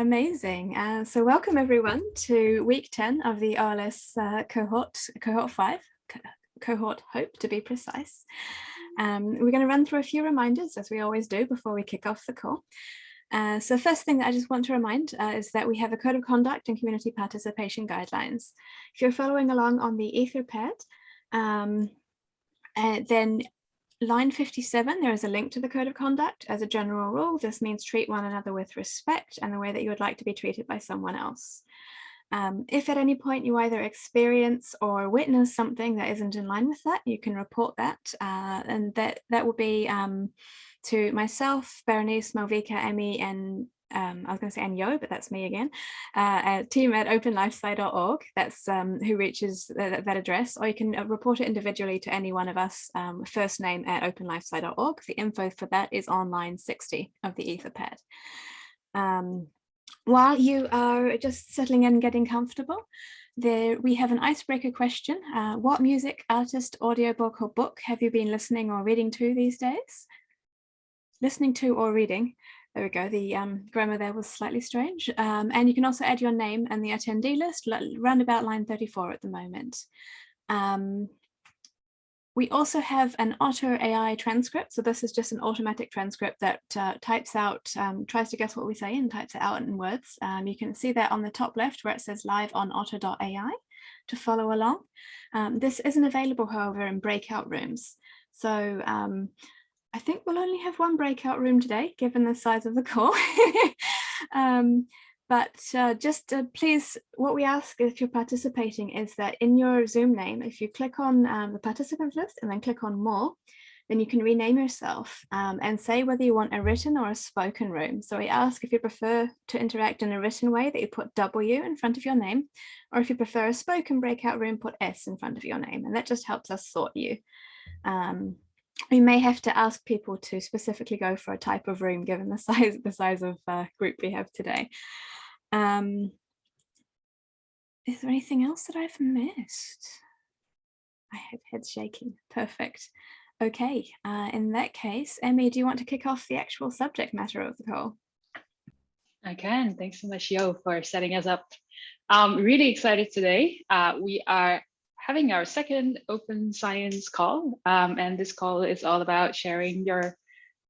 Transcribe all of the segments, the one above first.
Amazing. Uh, so welcome everyone to week 10 of the OLS uh, cohort, cohort 5, co cohort hope to be precise. Um, we're going to run through a few reminders as we always do before we kick off the call. Uh, so first thing that I just want to remind uh, is that we have a code of conduct and community participation guidelines. If you're following along on the Etherpad, um, uh, then line 57, there is a link to the code of conduct. As a general rule, this means treat one another with respect and the way that you would like to be treated by someone else. Um, if at any point you either experience or witness something that isn't in line with that, you can report that. Uh, and that, that will be um, to myself, Berenice, Malvika, Emmy, and um, I was going to say Yo, but that's me again, uh, team at openlifesci.org, that's um, who reaches that, that, address, or you can uh, report it individually to any one of us, um, first name at openlifesci.org. The info for that is on line 60 of the Etherpad. Um, while you are just settling in and getting comfortable, there we have an icebreaker question. Uh, what music, artist, audiobook or book have you been listening or reading to these days? Listening to or reading. There we go, the um, grammar there was slightly strange. Um, and you can also add your name and the attendee list, round about line 34 at the moment. Um, we also have an Otter AI transcript. So this is just an automatic transcript that uh, types out, um, tries to guess what we say and types it out in words. Um, you can see that on the top left where it says live on otter.ai to follow along. Um, this isn't available, however, in breakout rooms. So I think we'll only have one breakout room today, given the size of the call. um, but uh, just uh, please, what we ask if you're participating is that in your Zoom name, if you click on um, the participants list and then click on more, then you can rename yourself um, and say whether you want a written or a spoken room. So we ask if you prefer to interact in a written way that you put W in front of your name, or if you prefer a spoken breakout room, put S in front of your name. And that just helps us sort you. Um, we may have to ask people to specifically go for a type of room given the size the size of uh, group we have today. Um, is there anything else that I've missed? I have head shaking. Perfect. Okay, uh, in that case, Emmy, do you want to kick off the actual subject matter of the call? I can. Thanks so much, Yo, for setting us up. I'm really excited today. Uh, we are having our second open science call. Um, and this call is all about sharing your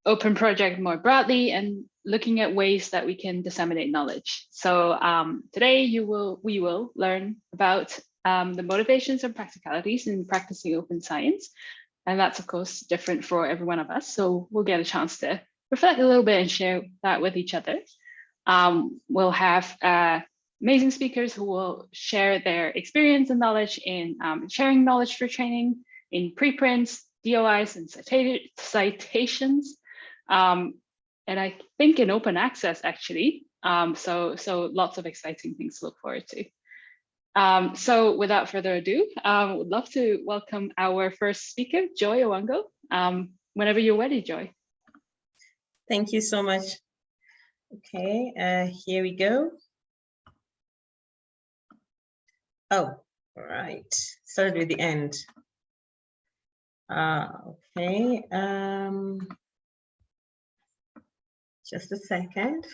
open project more broadly and looking at ways that we can disseminate knowledge. So um, today you will we will learn about um, the motivations and practicalities in practicing open science. And that's of course different for every one of us. So we'll get a chance to reflect a little bit and share that with each other. Um, we'll have uh, amazing speakers who will share their experience and knowledge in um, sharing knowledge for training, in preprints, DOIs, and citations. Um, and I think in open access, actually. Um, so, so lots of exciting things to look forward to. Um, so without further ado, I um, would love to welcome our first speaker, Joy Owango. Um, whenever you're ready, Joy. Thank you so much. Okay, uh, here we go. Oh, right. Started with the end. Uh, okay. Um, just a second.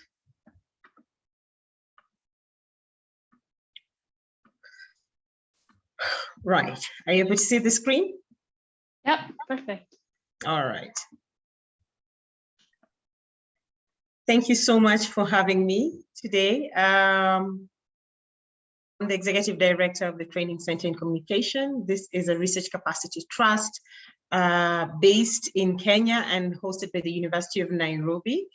Right. Are you able to see the screen? Yep, perfect. All right. Thank you so much for having me today. Um, I'm the Executive Director of the Training Center in Communication. This is a research capacity trust uh, based in Kenya and hosted by the University of Nairobi.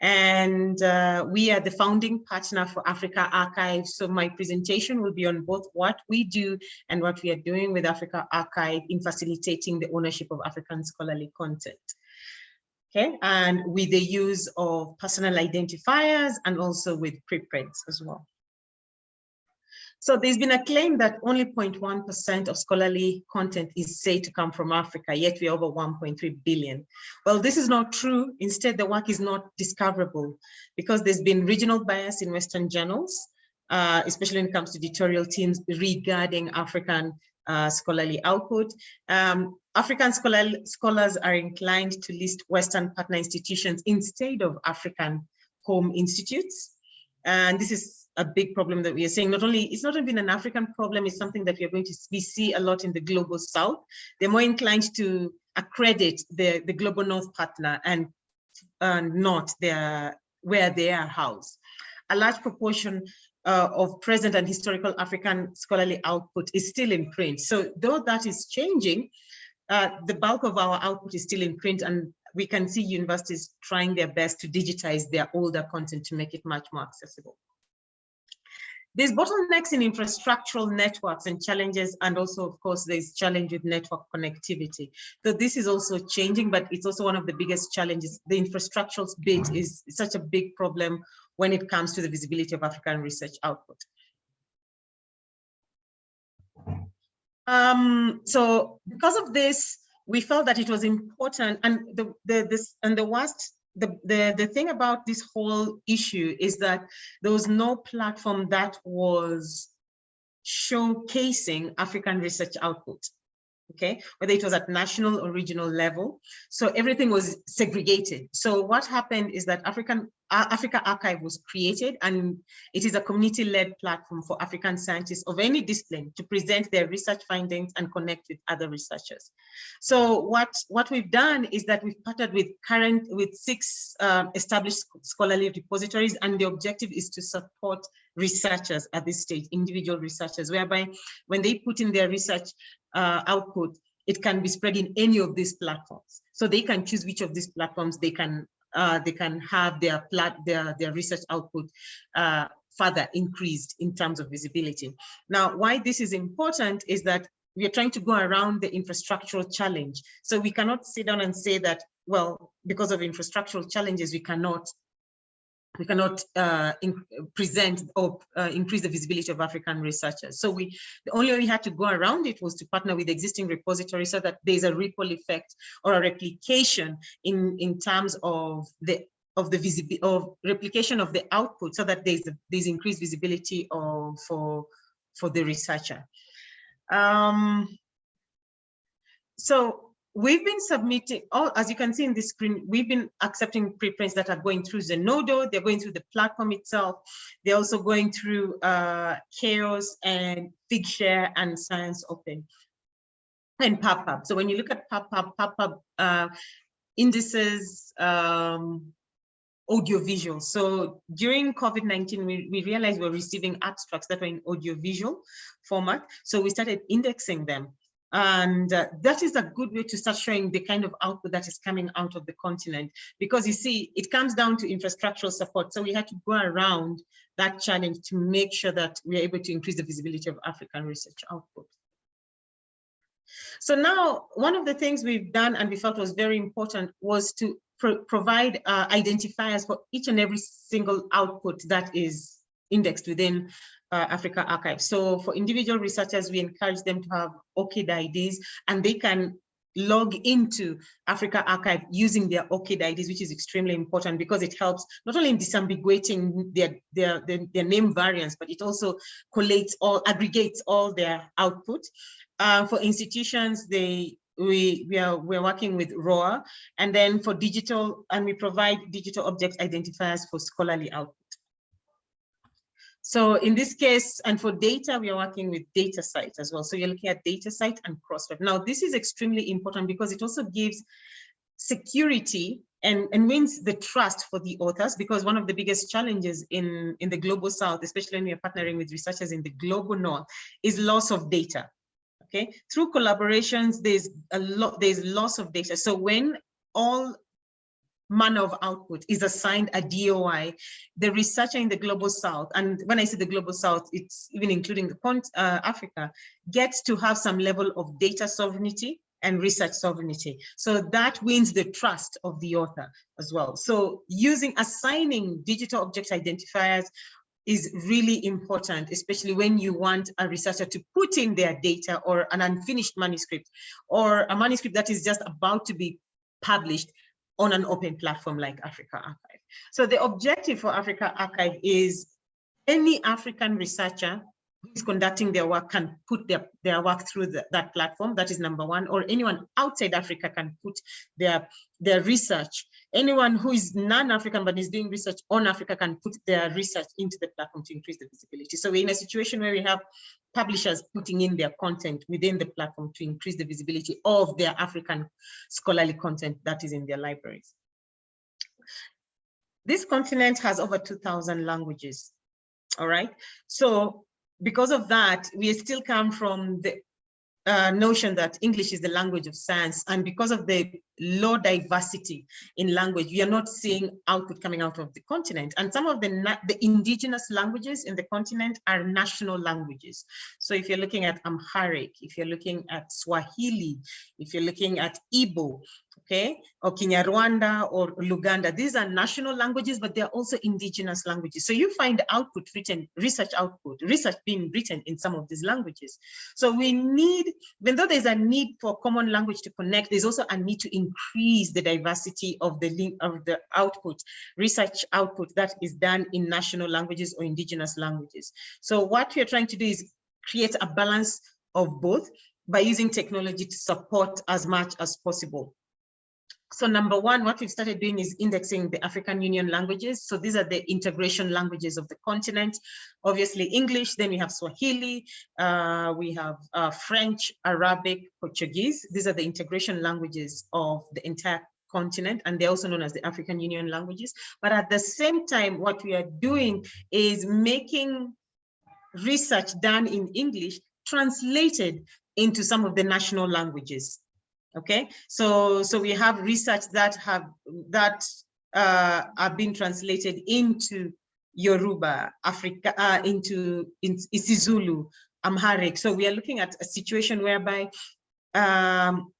And uh, we are the founding partner for AfricArXiv. So my presentation will be on both what we do and what we are doing with AfricArXiv in facilitating the ownership of African scholarly content. Okay, and with the use of personal identifiers and also with preprints as well. So there's been a claim that only 0.1% of scholarly content is said to come from Africa, yet we're over 1.3 billion. Well, this is not true. Instead, the work is not discoverable because there's been regional bias in Western journals, uh, especially when it comes to editorial teams regarding African uh, scholarly output. Um, African scholar, scholars are inclined to list Western partner institutions instead of African home institutes. And this is a big problem that we are seeing. Not only, it's not even an African problem, it's something that we are going to we see a lot in the global south. They're more inclined to accredit the, the global north partner and uh, not their, where they are housed. A large proportion uh, of present and historical African scholarly output is still in print. So though that is changing, uh, the bulk of our output is still in print and we can see universities trying their best to digitize their older content to make it much more accessible. There's bottlenecks in infrastructural networks and challenges, and also, of course, there's challenge with network connectivity. So this is also changing, but it's also one of the biggest challenges. The infrastructural bit is such a big problem when it comes to the visibility of African research output. Um, so because of this, we felt that it was important and the, the this and the worst the, the the thing about this whole issue is that there was no platform that was showcasing African research output okay, whether it was at national or regional level. So everything was segregated. So what happened is that African AfricArXiv was created and it is a community-led platform for African scientists of any discipline to present their research findings and connect with other researchers. So what, what we've done is that we've partnered with current with six uh, established scholarly repositories and the objective is to support researchers at this stage, individual researchers, whereby when they put in their research uh, output, it can be spread in any of these platforms. So they can choose which of these platforms they can uh, they can have their their their research output uh, further increased in terms of visibility. Now, why this is important is that we are trying to go around the infrastructural challenge. So we cannot sit down and say that, well, because of infrastructural challenges, we cannot we cannot uh, in, present or uh, increase the visibility of African researchers. So we, the only way we had to go around it was to partner with existing repositories so that there's a ripple effect or a replication in, in terms of the of the visibility of replication of the output so that there's there's increased visibility of for for the researcher. Um, so we've been submitting, all as you can see in the screen, we've been accepting preprints that are going through Zenodo, they're going through the platform itself, they're also going through uh, Qeios and Figshare and Science Open and PubPub. So when you look at PubPub, PubPub uh, indices, um, audiovisual. So during COVID-19, we, we realized we we're receiving abstracts that were in audiovisual format. So we started indexing them. And uh, that is a good way to start showing the kind of output that is coming out of the continent. Because you see, it comes down to infrastructural support. So we had to go around that challenge to make sure that we're able to increase the visibility of African research output. So now, one of the things we've done and we felt was very important was to pro provide uh, identifiers for each and every single output that is indexed within uh, AfricArXiv. So for individual researchers, we encourage them to have ORCID IDs and they can log into AfricArXiv using their ORCID IDs, which is extremely important because it helps not only in disambiguating their, their, their, their name variants, but it also collates or aggregates all their output. Uh, for institutions, they we we are we're working with ROR, and then for digital, and we provide digital object identifiers for scholarly output. So in this case, and for data, we are working with DataCite as well. So you're looking at DataCite and Crossref. Now, this is extremely important because it also gives security and, and wins the trust for the authors because one of the biggest challenges in, in the global south, especially when we are partnering with researchers in the global north, is loss of data. Okay, through collaborations, there's a lot, there's loss of data. So when all manner of output is assigned a DOI, the researcher in the global south, and when I say the global south, it's even including the uh, Africa, gets to have some level of data sovereignty and research sovereignty. So that wins the trust of the author as well. So using assigning digital object identifiers is really important, especially when you want a researcher to put in their data or an unfinished manuscript or a manuscript that is just about to be published on an open platform like AfricArXiv. So the objective for AfricArXiv is any African researcher who's conducting their work can put their, their work through the, that platform. That is number one. Or anyone outside Africa can put their, their research. Anyone who is non-African but is doing research on Africa can put their research into the platform to increase the visibility. So we're in a situation where we have publishers putting in their content within the platform to increase the visibility of their African scholarly content that is in their libraries. This continent has over 2,000 languages. All right. So because of that, we still come from the uh, notion that English is the language of science. And because of the low diversity in language, we are not seeing output coming out of the continent. And some of the, the indigenous languages in the continent are national languages. So if you're looking at Amharic, if you're looking at Swahili, if you're looking at Igbo, okay, or Kinyarwanda or Luganda. These are national languages, but they're also indigenous languages. So you find output written, research output, research being written in some of these languages. So we need, even though there's a need for common language to connect, there's also a need to increase the diversity of the of the output, research output that is done in national languages or indigenous languages. So what we're trying to do is create a balance of both by using technology to support as much as possible. So number one, what we've started doing is indexing the African Union languages. So these are the integration languages of the continent. Obviously English, then we have Swahili, uh, we have uh, French, Arabic, Portuguese. These are the integration languages of the entire continent and they're also known as the African Union languages. But at the same time, what we are doing is making research done in English translated into some of the national languages okay so so we have research that have that uh, are being translated into Yoruba, Africa, uh, into in, isiZulu, Amharic. So we are looking at a situation whereby um,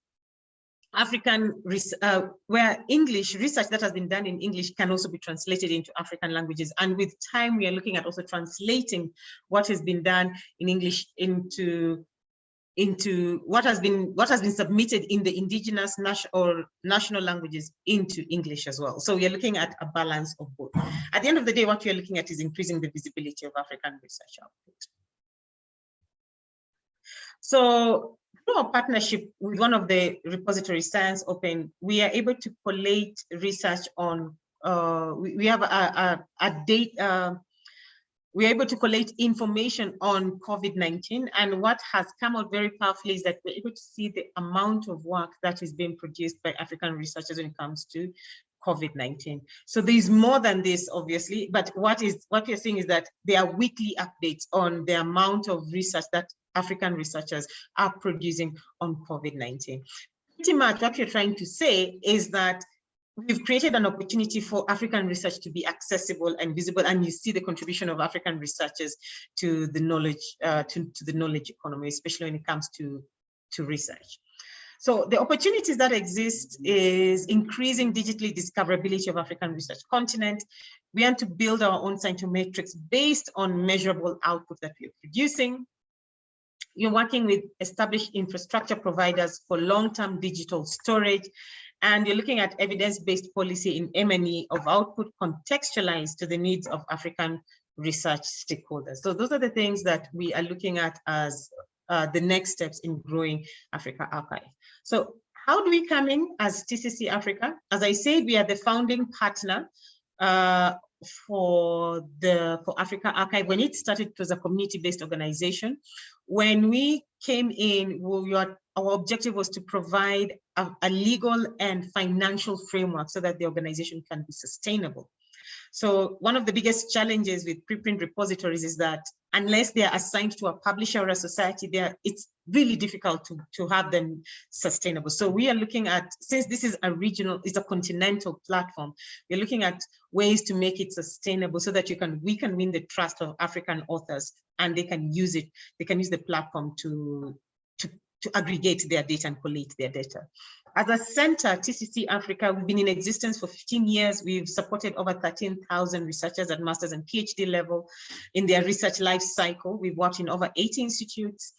African, uh, where English, research that has been done in English can also be translated into African languages. And with time, we are looking at also translating what has been done in English into into what has been what has been submitted in the indigenous national national languages into English as well. So we are looking at a balance of both. At the end of the day, what we are looking at is increasing the visibility of African research output. So through our partnership with one of the repository Science Open, we are able to collate research on, uh, we, we, have a, a, a date, uh, we're able to collect information on COVID-19 and what has come out very powerfully is that we're able to see the amount of work that is being produced by African researchers when it comes to COVID-19. So there's more than this, obviously, but what is what we're seeing is that there are weekly updates on the amount of research that African researchers are producing on COVID-19. Pretty much what you're trying to say is that we've created an opportunity for African research to be accessible and visible, and you see the contribution of African researchers to the knowledge uh, to, to the knowledge economy, especially when it comes to, to research. So the opportunities that exist is increasing digitally discoverability of African research continent. We want to build our own scientometrics based on measurable output that we're producing. You're working with established infrastructure providers for long-term digital storage and you're looking at evidence-based policy in M&E of output contextualized to the needs of African research stakeholders. So those are the things that we are looking at as uh, the next steps in growing AfricArXiv. So how do we come in as TCC Africa? As I said, we are the founding partner uh, for the for AfricArXiv. When it started, it was a community-based organization. When we came in, we were our objective was to provide a, a, legal and financial framework so that the organization can be sustainable. So one of the biggest challenges with preprint repositories is that unless they are assigned to a publisher or a society, there it's really difficult to, to have them sustainable. So we are looking at, since this is a regional, it's a continental platform, we're looking at ways to make it sustainable so that you can we can win the trust of African authors and they can use it, they can use the platform to to aggregate their data and collate their data. As a center, TCC Africa, we've been in existence for 15 years. We've supported over 13,000 researchers at master's and PhD level in their research life cycle. We've worked in over 80 institutes,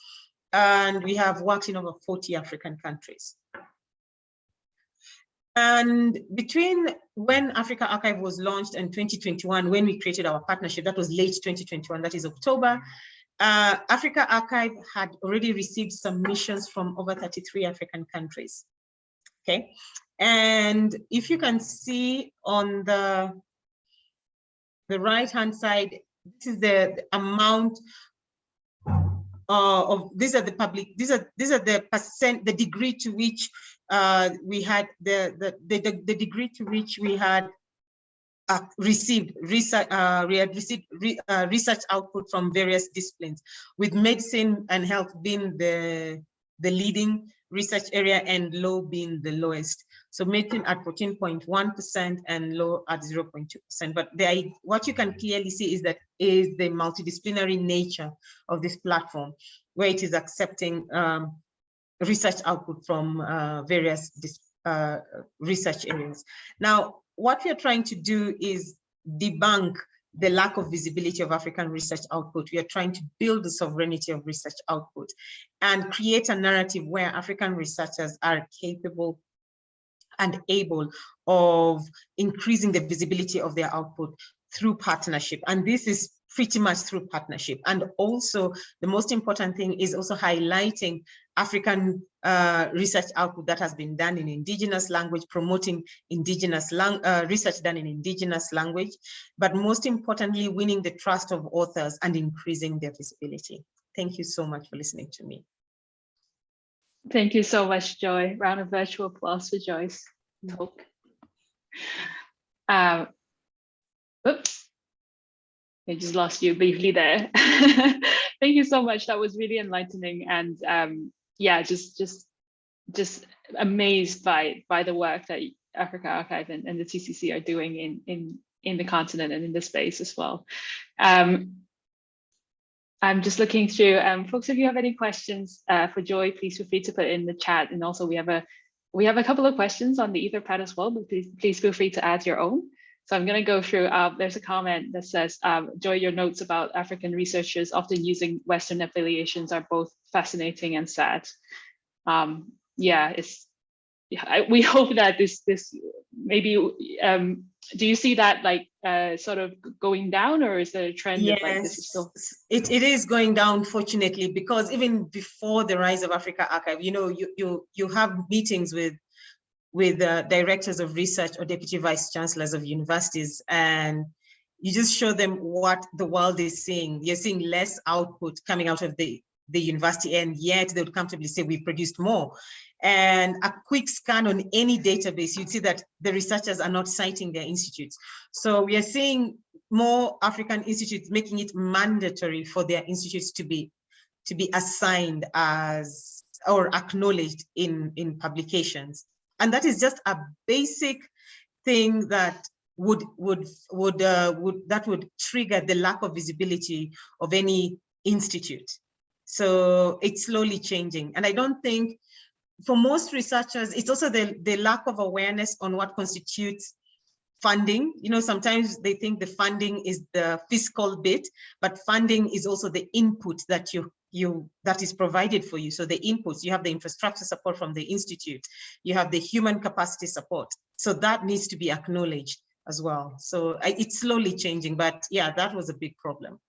and we have worked in over 40 African countries. And between when AfricArXiv was launched and 2021, when we created our partnership, that was late 2021, that is October, uh, AfricArXiv had already received submissions from over 33 African countries. Okay, and if you can see on the the right hand side, this is the, the amount uh, of these are the public these are these are the percent the degree to which uh, we had the, the the the degree to which we had uh, received research uh, received re, uh, research output from various disciplines with medicine and health being the the leading research area and low being the lowest. So medicine at 14.1% and low at 0.2%. But the, what you can clearly see is that is the multidisciplinary nature of this platform, where it is accepting um, research output from uh, various uh, research areas. Now, what we are trying to do is debunk the lack of visibility of African research output. We are trying to build the sovereignty of research output and create a narrative where African researchers are capable and able of increasing the visibility of their output through partnership. And this is pretty much through partnership. And also the most important thing is also highlighting African uh, research output that has been done in indigenous language, promoting indigenous lang uh, research done in indigenous language, but most importantly, winning the trust of authors and increasing their visibility. Thank you so much for listening to me. Thank you so much, Joy. Round of virtual applause for Joy's talk. Um, oops. I just lost you briefly there. Thank you so much. That was really enlightening and um, yeah, just just just amazed by by the work that AfricArXiv and, and the TCC are doing in in in the continent and in the space as well. Um, I'm just looking through. Um, folks, if you have any questions uh, for Joy, please feel free to put in the chat. And also, we have a we have a couple of questions on the Etherpad as well, but please please feel free to add your own. So I'm going to go through, uh, there's a comment that says, um, Joy, your notes about African researchers often using Western affiliations are both fascinating and sad. Um, yeah, it's, I, we hope that this, this maybe, um, do you see that like uh, sort of going down or is there a trend yes, like this is still? It, it is going down, fortunately, because even before the rise of AfricArXiv, you know, you, you, you have meetings with with uh, directors of research or deputy vice chancellors of universities and you just show them what the world is seeing. You're seeing less output coming out of the, the university and yet they would comfortably say we've produced more. And a quick scan on any database, you'd see that the researchers are not citing their institutes. So we are seeing more African institutes making it mandatory for their institutes to be to be assigned as or acknowledged in, in publications. And that is just a basic thing that would would would uh, would that would trigger the lack of visibility of any institute. So it's slowly changing. And I don't think for most researchers, it's also the, the lack of awareness on what constitutes funding. You know, sometimes they think the funding is the fiscal bit, but funding is also the input that you you that is provided for you. So the inputs, you have the infrastructure support from the institute, you have the human capacity support. So that needs to be acknowledged as well. So it's slowly changing, but yeah, that was a big problem.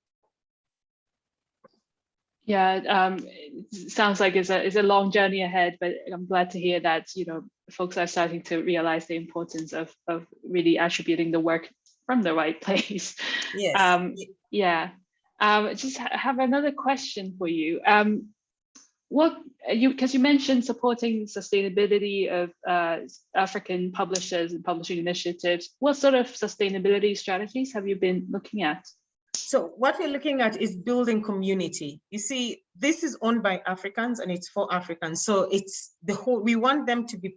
Yeah, um, sounds like it's a, it's a long journey ahead, but I'm glad to hear that, you know, folks are starting to realize the importance of, of really attributing the work from the right place. Yes. Um, yeah. Um, just ha have another question for you. Um, what you because you mentioned supporting sustainability of uh, African publishers and publishing initiatives. What sort of sustainability strategies have you been looking at? So what we're looking at is building community. You see, this is owned by Africans and it's for Africans. So it's the whole, we want them to be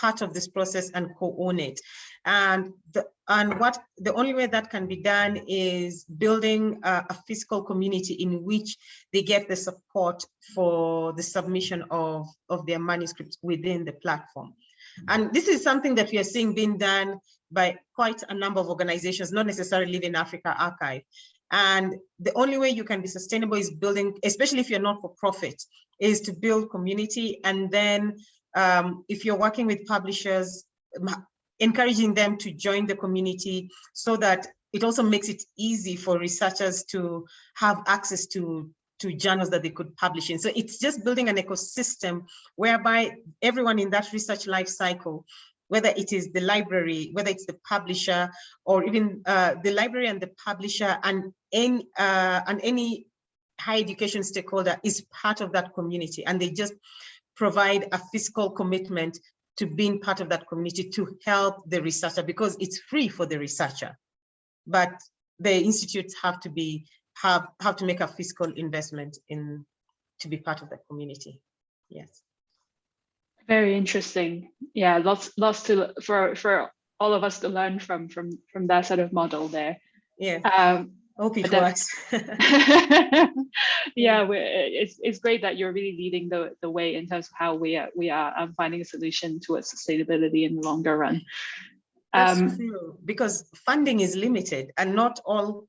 part of this process and co-own it. And the, and what the only way that can be done is building a, a, physical community in which they get the support for the submission of, of their manuscripts within the platform. And this is something that we are seeing being done by quite a number of organizations, not necessarily in AfricArXiv. And the only way you can be sustainable is building, especially if you're not for profit, is to build community and then um, if you're working with publishers, encouraging them to join the community so that it also makes it easy for researchers to have access to to journals that they could publish in. So it's just building an ecosystem whereby everyone in that research life cycle, whether it is the library, whether it's the publisher, or even uh, the library and the publisher and any, uh, and any higher education stakeholder is part of that community. And they just provide a fiscal commitment to being part of that community to help the researcher because it's free for the researcher. But the institutes have to be have have to make a fiscal investment in to be part of the community. Yes. Very interesting. Yeah, lots lots to for for all of us to learn from from from that sort of model there. Yeah. Um, Hope it works. yeah, it's it's great that you're really leading the the way in terms of how we are we are um, finding a solution towards sustainability in the longer run. Um, because funding is limited and not all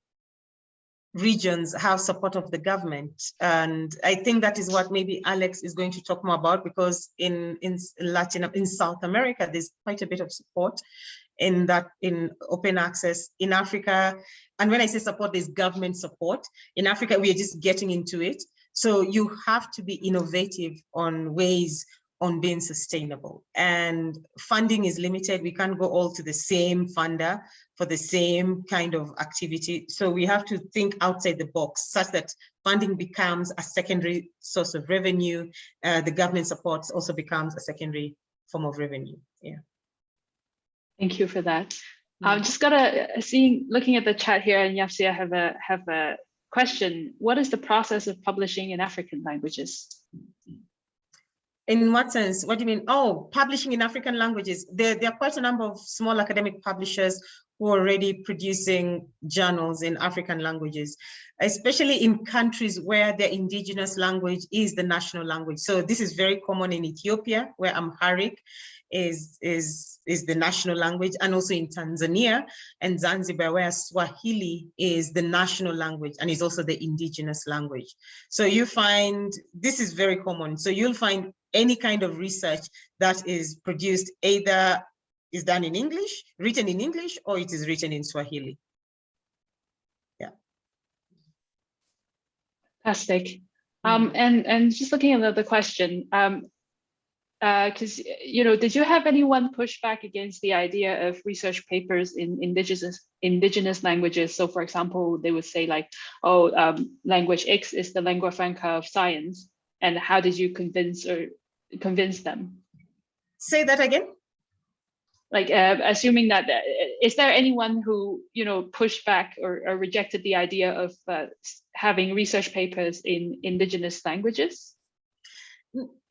regions have support of the government. And I think that is what maybe Alex is going to talk more about because in, in Latin, in South America, there's quite a bit of support in that, in open access in Africa. And when I say support, there's government support. In Africa, we are just getting into it. So you have to be innovative on ways on being sustainable and funding is limited. We can't go all to the same funder for the same kind of activity. So we have to think outside the box such that funding becomes a secondary source of revenue. Uh, the government supports also becomes a secondary form of revenue. Yeah. Thank you for that. I'm um, just gonna uh, seeing looking at the chat here, and Yapsi, I have a have a question. What is the process of publishing in African languages? In what sense? What do you mean? Oh, publishing in African languages. There, there are quite a number of small academic publishers who are already producing journals in African languages, especially in countries where the indigenous language is the national language. So this is very common in Ethiopia, where Amharic is, is, is the national language, and also in Tanzania and Zanzibar, where Swahili is the national language and is also the indigenous language. So you find, this is very common. So you'll find any kind of research that is produced either is done in English, written in English, or it is written in Swahili. Yeah. Fantastic. Um, and and just looking at the, the question, um, because you know, did you have anyone push back against the idea of research papers in indigenous indigenous languages? So, for example, they would say like, "Oh, um, language X is the lingua franca of science," and how did you convince or convince them? Say that again. Like, uh, assuming that, uh, is there anyone who you know pushed back or, or rejected the idea of uh, having research papers in indigenous languages?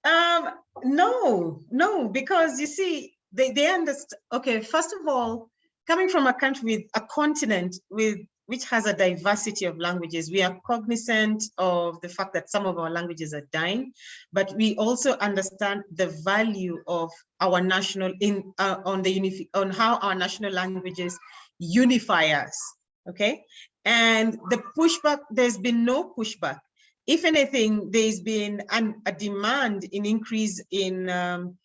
Um, no, no, because you see, they, they understand. Okay, first of all, coming from a country with a continent with which has a diversity of languages, we are cognizant of the fact that some of our languages are dying, but we also understand the value of our national in uh, on the on how our national languages unify us. Okay, and the pushback, there's been no pushback if anything, there's been an, a demand in increase in um,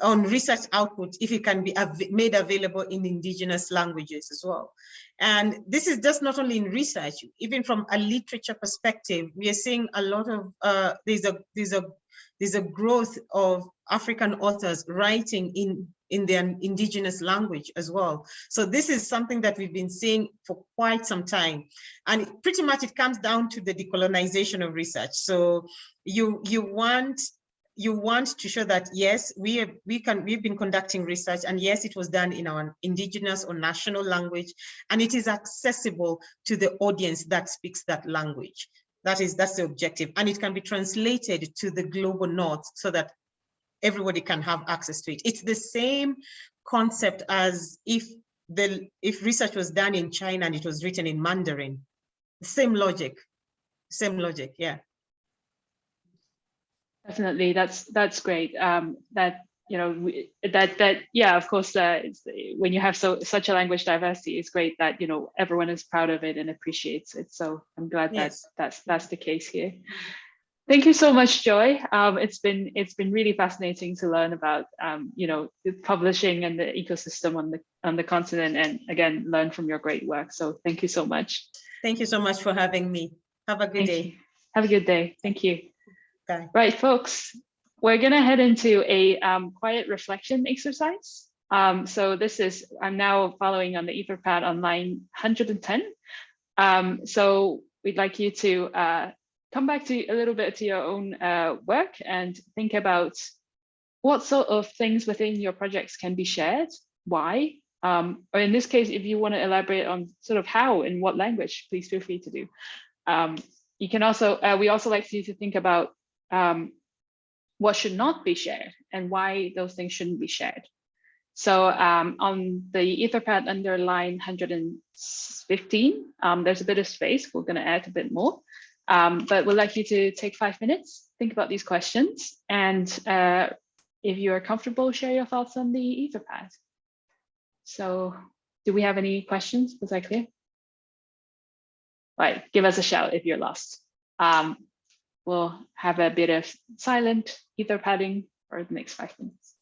on research output if it can be av made available in indigenous languages as well. And this is just not only in research, even from a literature perspective, we are seeing a lot of, uh, there's a there's a there's a growth of African authors writing in in their indigenous language as well. So this is something that we've been seeing for quite some time. And pretty much it comes down to the decolonization of research. So you you want you want to show that yes, we have, we can we've been conducting research and yes, it was done in our indigenous or national language and it is accessible to the audience that speaks that language. That is that's the objective and it can be translated to the global north so that everybody can have access to it. It's the same concept as if the if research was done in China and it was written in Mandarin. Same logic, same logic, yeah. Definitely, that's that's great. Um, that you know we, that that yeah, of course, uh, when you have so such a language diversity, it's great that you know everyone is proud of it and appreciates it. So I'm glad Yes. that that's that's the case here. Thank you so much, Joy. Um, it's been it's been really fascinating to learn about um, you know publishing and the ecosystem on the on the continent, and again learn from your great work. So thank you so much. Thank you so much for having me. Have a good Thank day. you. Have a good day. Thank you. Bye. Right, folks, we're gonna head into a um, quiet reflection exercise. Um, so this is, I'm now following on the Etherpad on line 110. Um, so we'd like you to uh, come back to a little bit to your own uh, work and think about what sort of things within your projects can be shared, why, um, or in this case, if you want to elaborate on sort of how in what language, please feel free to do. Um, you can also, uh, we also like you to think about um, what should not be shared and why those things shouldn't be shared. So um, on the Etherpad under line 115, um, there's a bit of space. We're going to add a bit more, um, but we'd like you to take five minutes, think about these questions, and uh, if you are comfortable, share your thoughts on the Etherpad. So do we have any questions? Was that clear? Right, give us a shout if you're lost. We'll have a bit of silent ether padding for the next five minutes.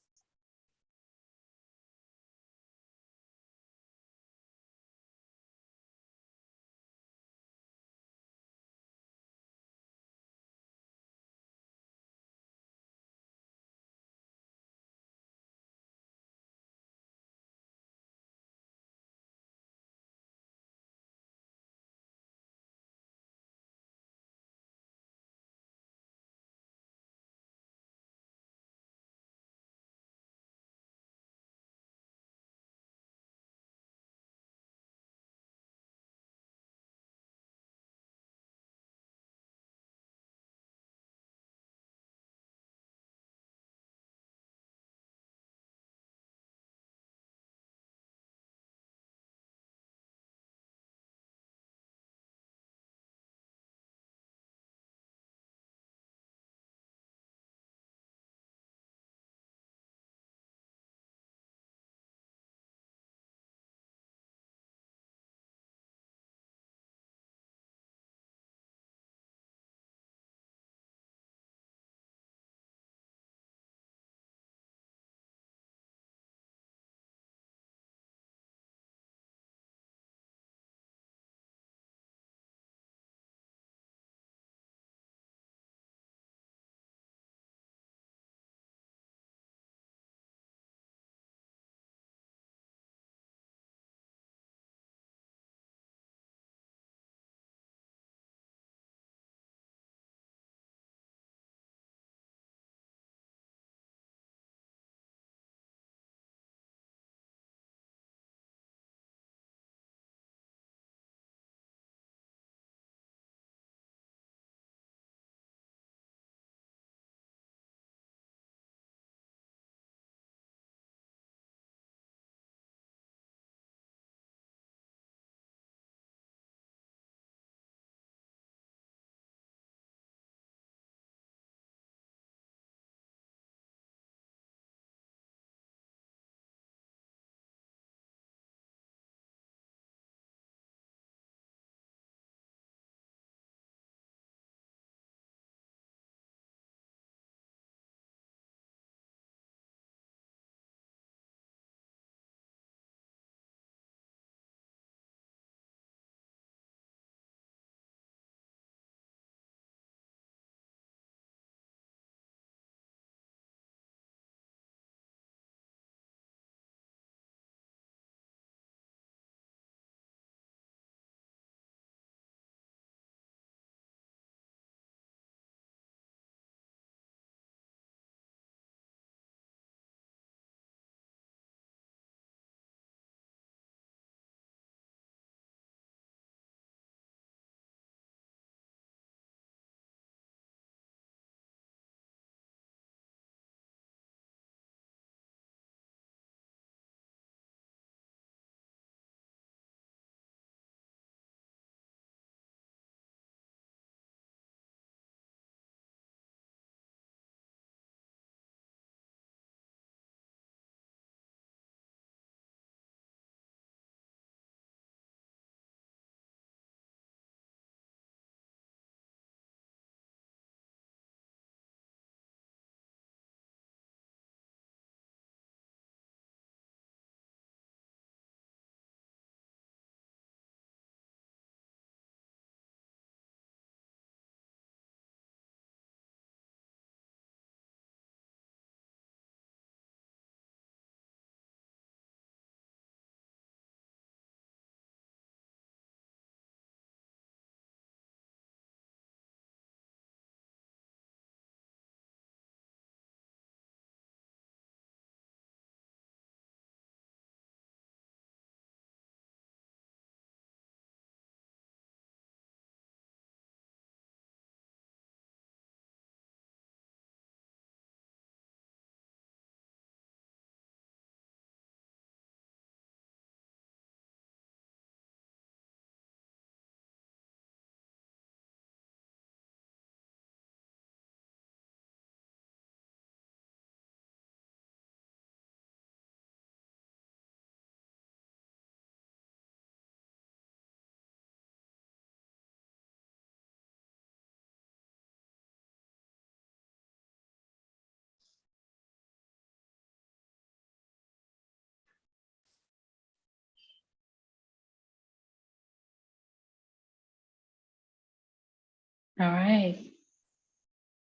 All right.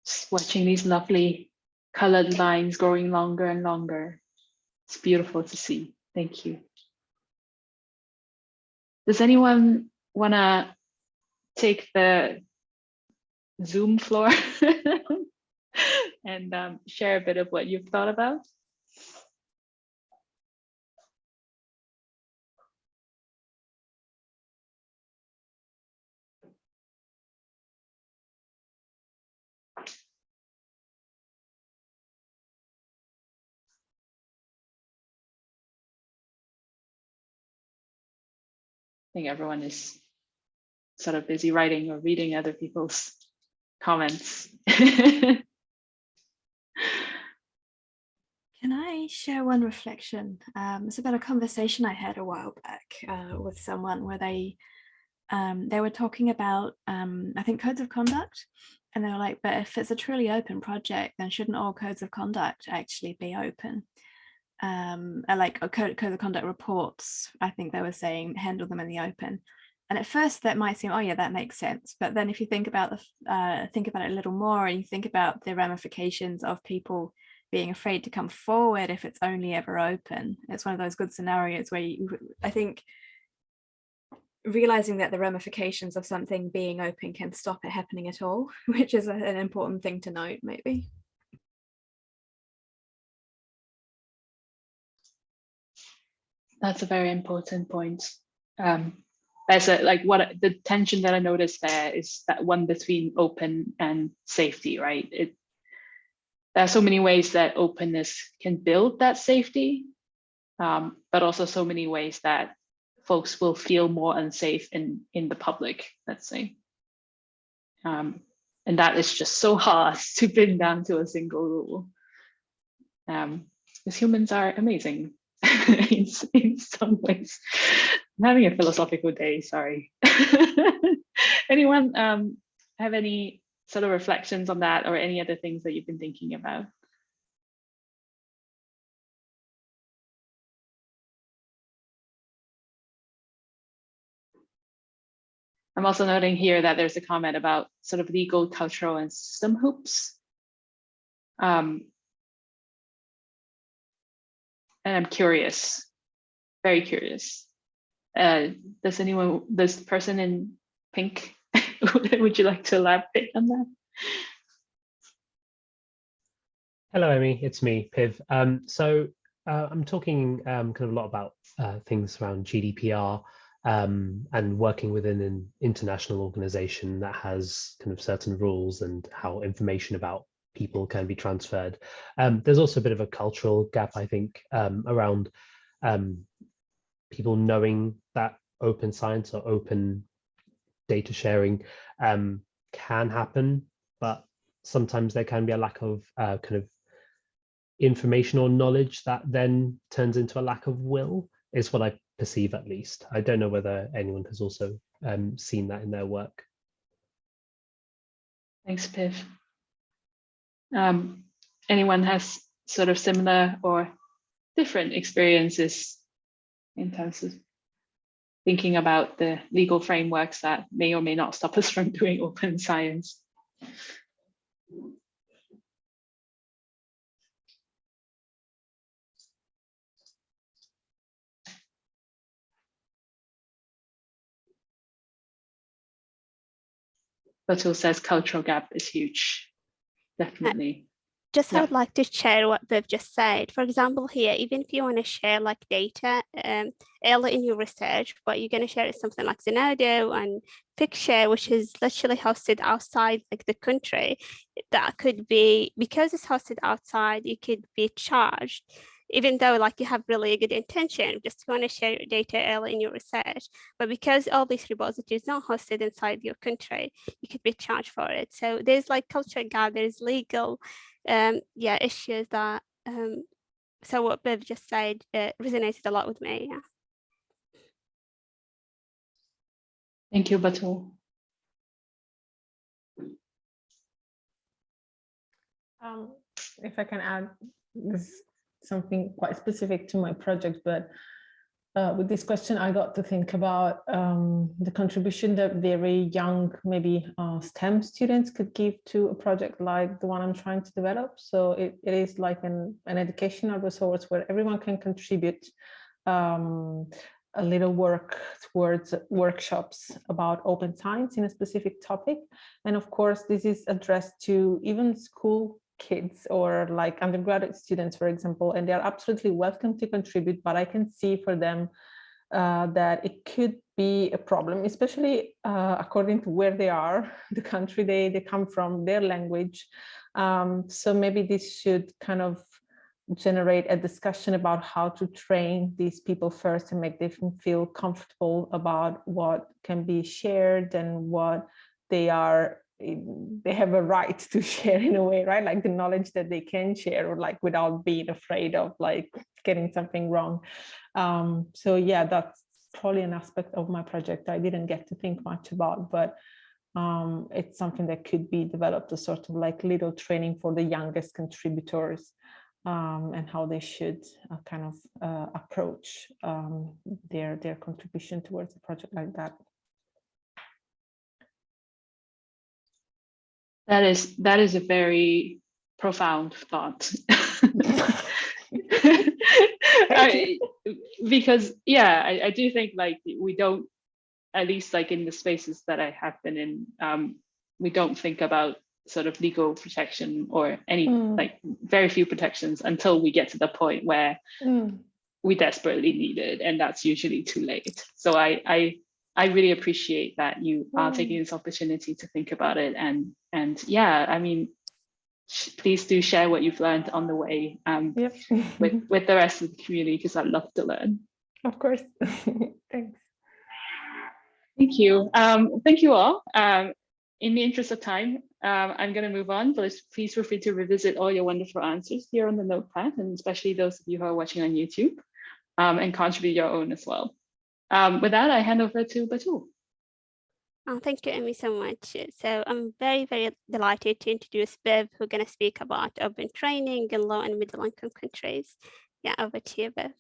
Just watching these lovely colored lines growing longer and longer. It's beautiful to see. Thank you. Does anyone want to take the Zoom floor and um, share a bit of what you've thought about? Think everyone is sort of busy writing or reading other people's comments. Can I share one reflection? Um, it's about a conversation I had a while back uh, with someone where they um, they were talking about, um, I think, codes of conduct. And they were like, but if it's a truly open project, then shouldn't all codes of conduct actually be open? Um, like a code, code of conduct reports, I think they were saying, handle them in the open. And at first that might seem, oh yeah, that makes sense. But then if you think about the uh, think about it a little more and you think about the ramifications of people being afraid to come forward if it's only ever open, it's one of those good scenarios where you, I think realizing that the ramifications of something being open can stop it happening at all, which is an important thing to note maybe. That's a very important point. Um, as a like what the tension that I noticed there is that one between open and safety, right? It there are so many ways that openness can build that safety, um, but also so many ways that folks will feel more unsafe in in the public, let's say. Um, and that is just so hard to pin down to a single rule. Um, because humans are amazing in, in some ways. I'm having a philosophical day, sorry. Anyone um, have any sort of reflections on that or any other things that you've been thinking about? I'm also noting here that there's a comment about sort of legal, cultural, and system hoops. Um, and I'm curious, very curious. Uh, does anyone, this person in pink, would you like to elaborate on that? Hello, Amy, it's me, Piv. Um, so uh, I'm talking um, kind of a lot about uh, things around GDPR um, and working within an international organization that has kind of certain rules and how information about people can be transferred. Um, there's also a bit of a cultural gap, I think, um, around um, people knowing that open science or open data sharing um, can happen, but sometimes there can be a lack of uh, kind of information or knowledge that then turns into a lack of will is what I perceive at least. I don't know whether anyone has also um, seen that in their work. Thanks, Piv um, anyone has sort of similar or different experiences in terms of thinking about the legal frameworks that may or may not stop us from doing open science. Batul says cultural gap is huge definitely. Just Yeah. I would like to share what they've just said. For example, here, even if you want to share like data um, early in your research, what you're going to share is something like Zenodo and Figshare, which is literally hosted outside like the country. That could be because it's hosted outside, you could be charged even though like you have really good intention, just want to share your data early in your research. But because all these repositories not hosted inside your country, you could be charged for it. So there's like culture gap, there's legal um, yeah, issues that, um, so what Piv just said uh, resonated a lot with me. Yeah. Thank you, Batul. Um, if I can add this something quite specific to my project, but uh, with this question, I got to think about um, the contribution that very young, maybe uh, STEM students could give to a project like the one I'm trying to develop. So it, it is like an, an educational resource where everyone can contribute um, a little work towards workshops about open science in a specific topic. And of course, this is addressed to even school kids or like undergraduate students, for example, and they're absolutely welcome to contribute, but I can see for them uh, that it could be a problem, especially uh, according to where they are, the country they, they come from, their language. Um, so maybe this should kind of generate a discussion about how to train these people first and make them feel comfortable about what can be shared and what they are they have a right to share in a way right like the knowledge that they can share or like without being afraid of like getting something wrong um so yeah that's probably an aspect of my project i didn't get to think much about but um it's something that could be developed a sort of like little training for the youngest contributors um, and how they should uh, kind of uh, approach um, their their contribution towards a project like that. That is that is a very profound thought. I, because yeah, I, I do think like we don't, at least like in the spaces that I have been in, um, we don't think about sort of legal protection or any mm. like very few protections until we get to the point where mm. we desperately need it and that's usually too late so i i i really appreciate that you are taking this opportunity to think about it and and yeah i mean please do share what you've learned on the way um, yep. with with the rest of the community because i'd love to learn. Of course. Thanks. Thank you. Um, thank you all. Um, in the interest of time, um, I'm going to move on, but please feel free to revisit all your wonderful answers here on the notepad, and especially those of you who are watching on YouTube, um, and contribute your own as well. Um, with that, I hand over to Batul. Oh, thank you, Amy, so much. So I'm very, very delighted to introduce Piv, who's going to speak about open training in low and middle income countries. Yeah, over to you, Piv.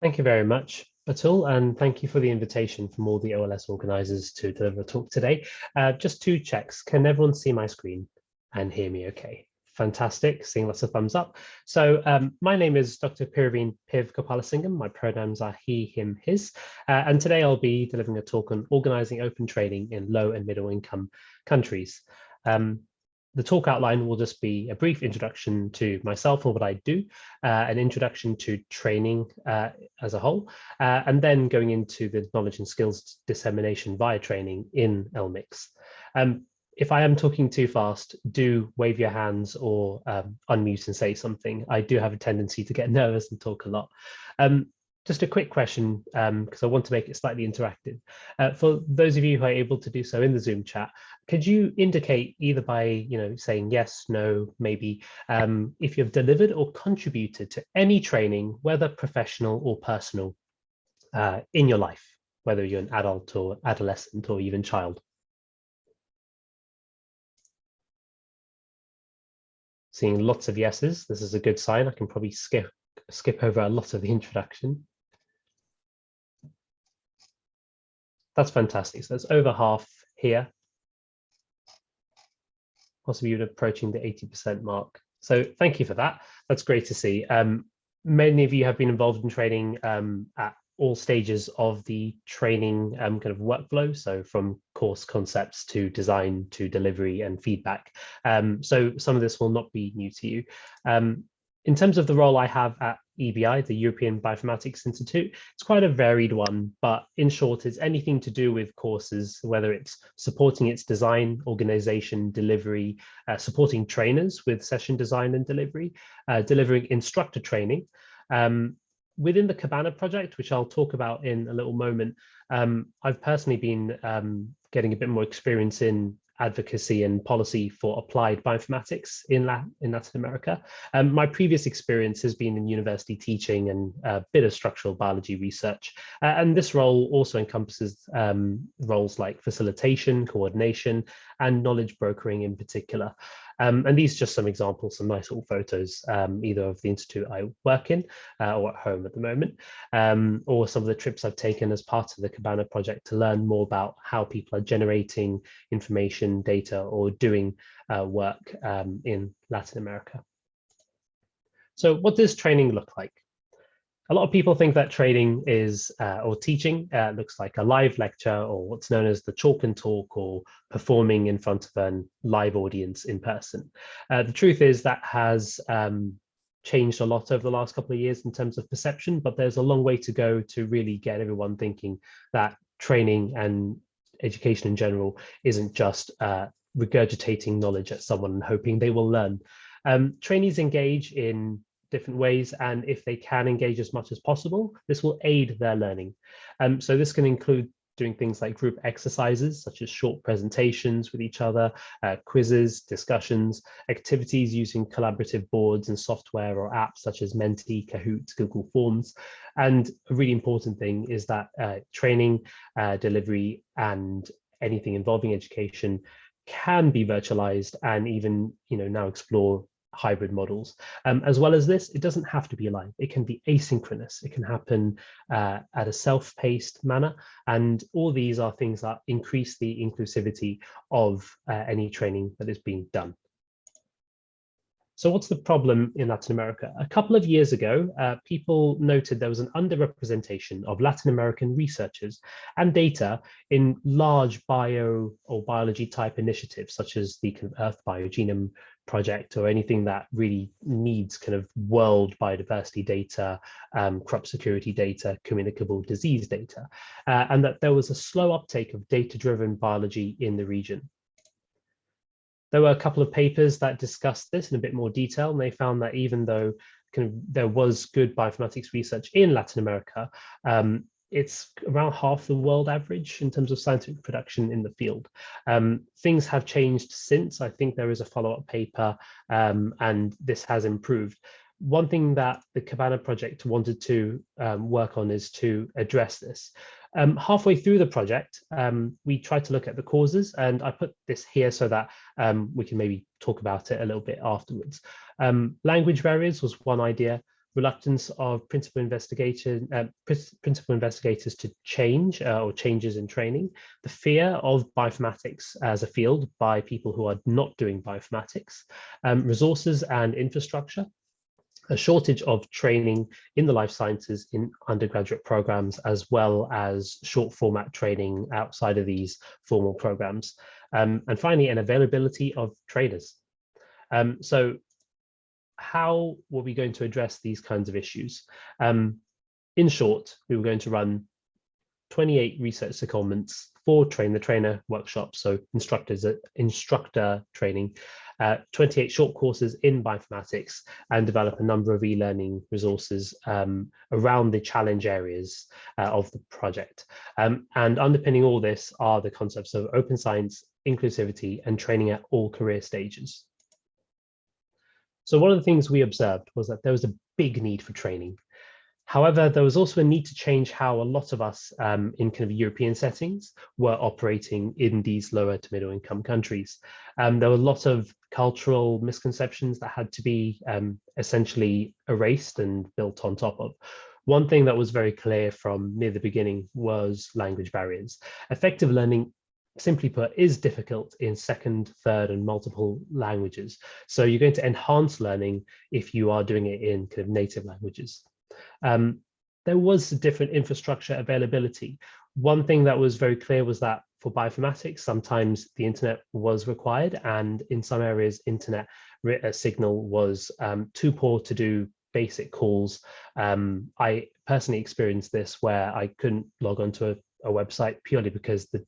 Thank you very much. Atul, and thank you for the invitation from all the OLS organizers to deliver a talk today. Uh, just two checks. Can everyone see my screen and hear me okay? Fantastic, seeing lots of thumbs up. So um, my name is Dr. Piraveen Piv Gopalasingham. My pronouns are he, him, his. Uh, and today I'll be delivering a talk on organizing open training in low and middle income countries. Um, the talk outline will just be a brief introduction to myself and what I do, uh, an introduction to training uh, as a whole, uh, and then going into the knowledge and skills dissemination via training in LMICS. Um, if I am talking too fast, do wave your hands or um, unmute and say something. I do have a tendency to get nervous and talk a lot. Um, just a quick question, because um, I want to make it slightly interactive. Uh, for those of you who are able to do so in the Zoom chat, could you indicate either by you know saying yes, no, maybe, um, if you've delivered or contributed to any training, whether professional or personal, uh, in your life, whether you're an adult or adolescent or even child? Seeing lots of yeses, this is a good sign. I can probably skip skip over a lot of the introduction. That's fantastic. So that's over half here. Possibly even approaching the 80% mark. So thank you for that. That's great to see. Um, many of you have been involved in training um, at all stages of the training um, kind of workflow. So from course concepts to design to delivery and feedback. Um, so some of this will not be new to you. Um, in terms of the role I have at EBI, the European Bioinformatics Institute, it's quite a varied one, but in short, it's anything to do with courses, whether it's supporting its design, organization, delivery, uh, supporting trainers with session design and delivery, uh, delivering instructor training. Um, within the Cabana project, which I'll talk about in a little moment, um, I've personally been um, getting a bit more experience in advocacy and policy for applied bioinformatics in, La in Latin America. Um, my previous experience has been in university teaching and a bit of structural biology research. Uh, and this role also encompasses um, roles like facilitation, coordination, and knowledge brokering in particular. Um, and these are just some examples, some nice little photos, um, either of the institute I work in uh, or at home at the moment, um, or some of the trips I've taken as part of the Cabana project to learn more about how people are generating information, data, or doing uh, work um, in Latin America. So what does training look like? A lot of people think that training is, uh, or teaching, uh, looks like a live lecture or what's known as the chalk and talk or performing in front of a live audience in person. Uh, the truth is that has um, changed a lot over the last couple of years in terms of perception, but there's a long way to go to really get everyone thinking that training and education in general isn't just uh, regurgitating knowledge at someone and hoping they will learn. Um, trainees engage in different ways and if they can engage as much as possible this will aid their learning. Um, so this can include doing things like group exercises such as short presentations with each other uh, quizzes discussions activities using collaborative boards and software or apps such as menti kahoot google forms. And a really important thing is that uh, training uh, delivery and anything involving education can be virtualized and even you know now explore hybrid models. Um, as well as this, it doesn't have to be live. It can be asynchronous. It can happen uh, at a self-paced manner. And all these are things that increase the inclusivity of uh, any training that is being done. So what's the problem in Latin America? A couple of years ago, uh, people noted there was an underrepresentation of Latin American researchers and data in large bio or biology type initiatives, such as the Earth Biogenome project or anything that really needs kind of world biodiversity data, um, crop security data, communicable disease data, uh, and that there was a slow uptake of data-driven biology in the region. There were a couple of papers that discussed this in a bit more detail, and they found that even though kind of there was good bioinformatics research in Latin America, um, it's around half the world average in terms of scientific production in the field. Um, things have changed since. I think there is a follow-up paper um, and this has improved. One thing that the Cabana project wanted to um, work on is to address this. Um, halfway through the project, um, we tried to look at the causes and I put this here so that um, we can maybe talk about it a little bit afterwards. language barriers was one idea reluctance of principal investigator, uh, principal investigators to change uh, or changes in training, the fear of bioinformatics as a field by people who are not doing bioinformatics, um, resources and infrastructure, a shortage of training in the life sciences in undergraduate programs, as well as short format training outside of these formal programs. Um, and finally, an availability of trainers. Um, so how were we going to address these kinds of issues? Um, in short, we were going to run 28 research secondments, four train the trainer workshops, so instructors instructor training, uh, 28 short courses in bioinformatics, and develop a number of e-learning resources um, around the challenge areas uh, of the project. Um, and underpinning all this are the concepts of open science, inclusivity, and training at all career stages. So one of the things we observed was that there was a big need for training. However, there was also a need to change how a lot of us um, in kind of European settings were operating in these lower to middle income countries. Um, there were a lot of cultural misconceptions that had to be um, essentially erased and built on top of. One thing that was very clear from near the beginning was language barriers. Effective learning simply put, is difficult in second, third, and multiple languages. So you're going to enhance learning if you are doing it in kind of native languages. Um, there was different infrastructure availability. One thing that was very clear was that for bioinformatics, sometimes the internet was required, and in some areas, internet signal was um, too poor to do basic calls. Um, I personally experienced this where I couldn't log onto a, a website purely because the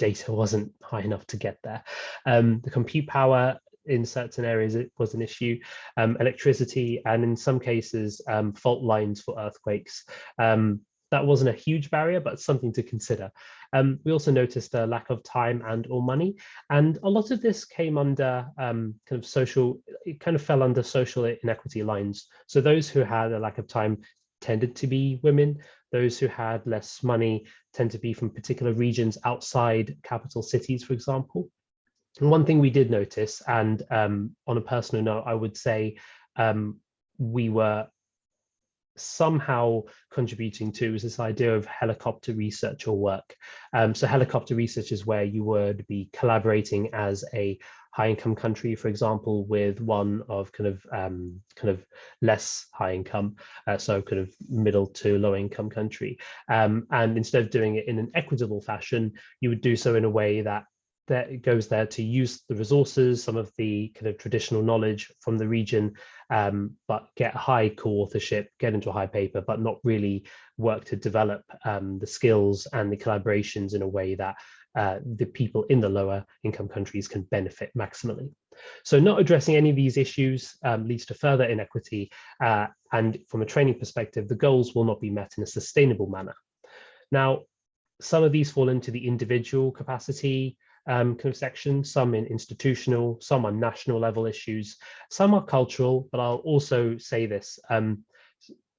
data wasn't high enough to get there. Um, the compute power in certain areas it was an issue, um, electricity, and in some cases um, fault lines for earthquakes. Um, that wasn't a huge barrier, but something to consider. Um, we also noticed a lack of time and or money, and a lot of this came under um, kind of social, it kind of fell under social inequity lines. So those who had a lack of time tended to be women, those who had less money tend to be from particular regions outside capital cities, for example. And one thing we did notice, and um, on a personal note, I would say um, we were somehow contributing to is this idea of helicopter research or work. Um, so helicopter research is where you would be collaborating as a high income country, for example, with one of kind of um, kind of less high income, uh, so kind of middle to low income country. Um, and instead of doing it in an equitable fashion, you would do so in a way that that goes there to use the resources, some of the kind of traditional knowledge from the region, um, but get high co-authorship, get into a high paper, but not really work to develop um, the skills and the collaborations in a way that uh, the people in the lower income countries can benefit maximally. So not addressing any of these issues um, leads to further inequity. Uh, and from a training perspective, the goals will not be met in a sustainable manner. Now, some of these fall into the individual capacity um, kind of section, some in institutional, some on national level issues, some are cultural, but I'll also say this, um,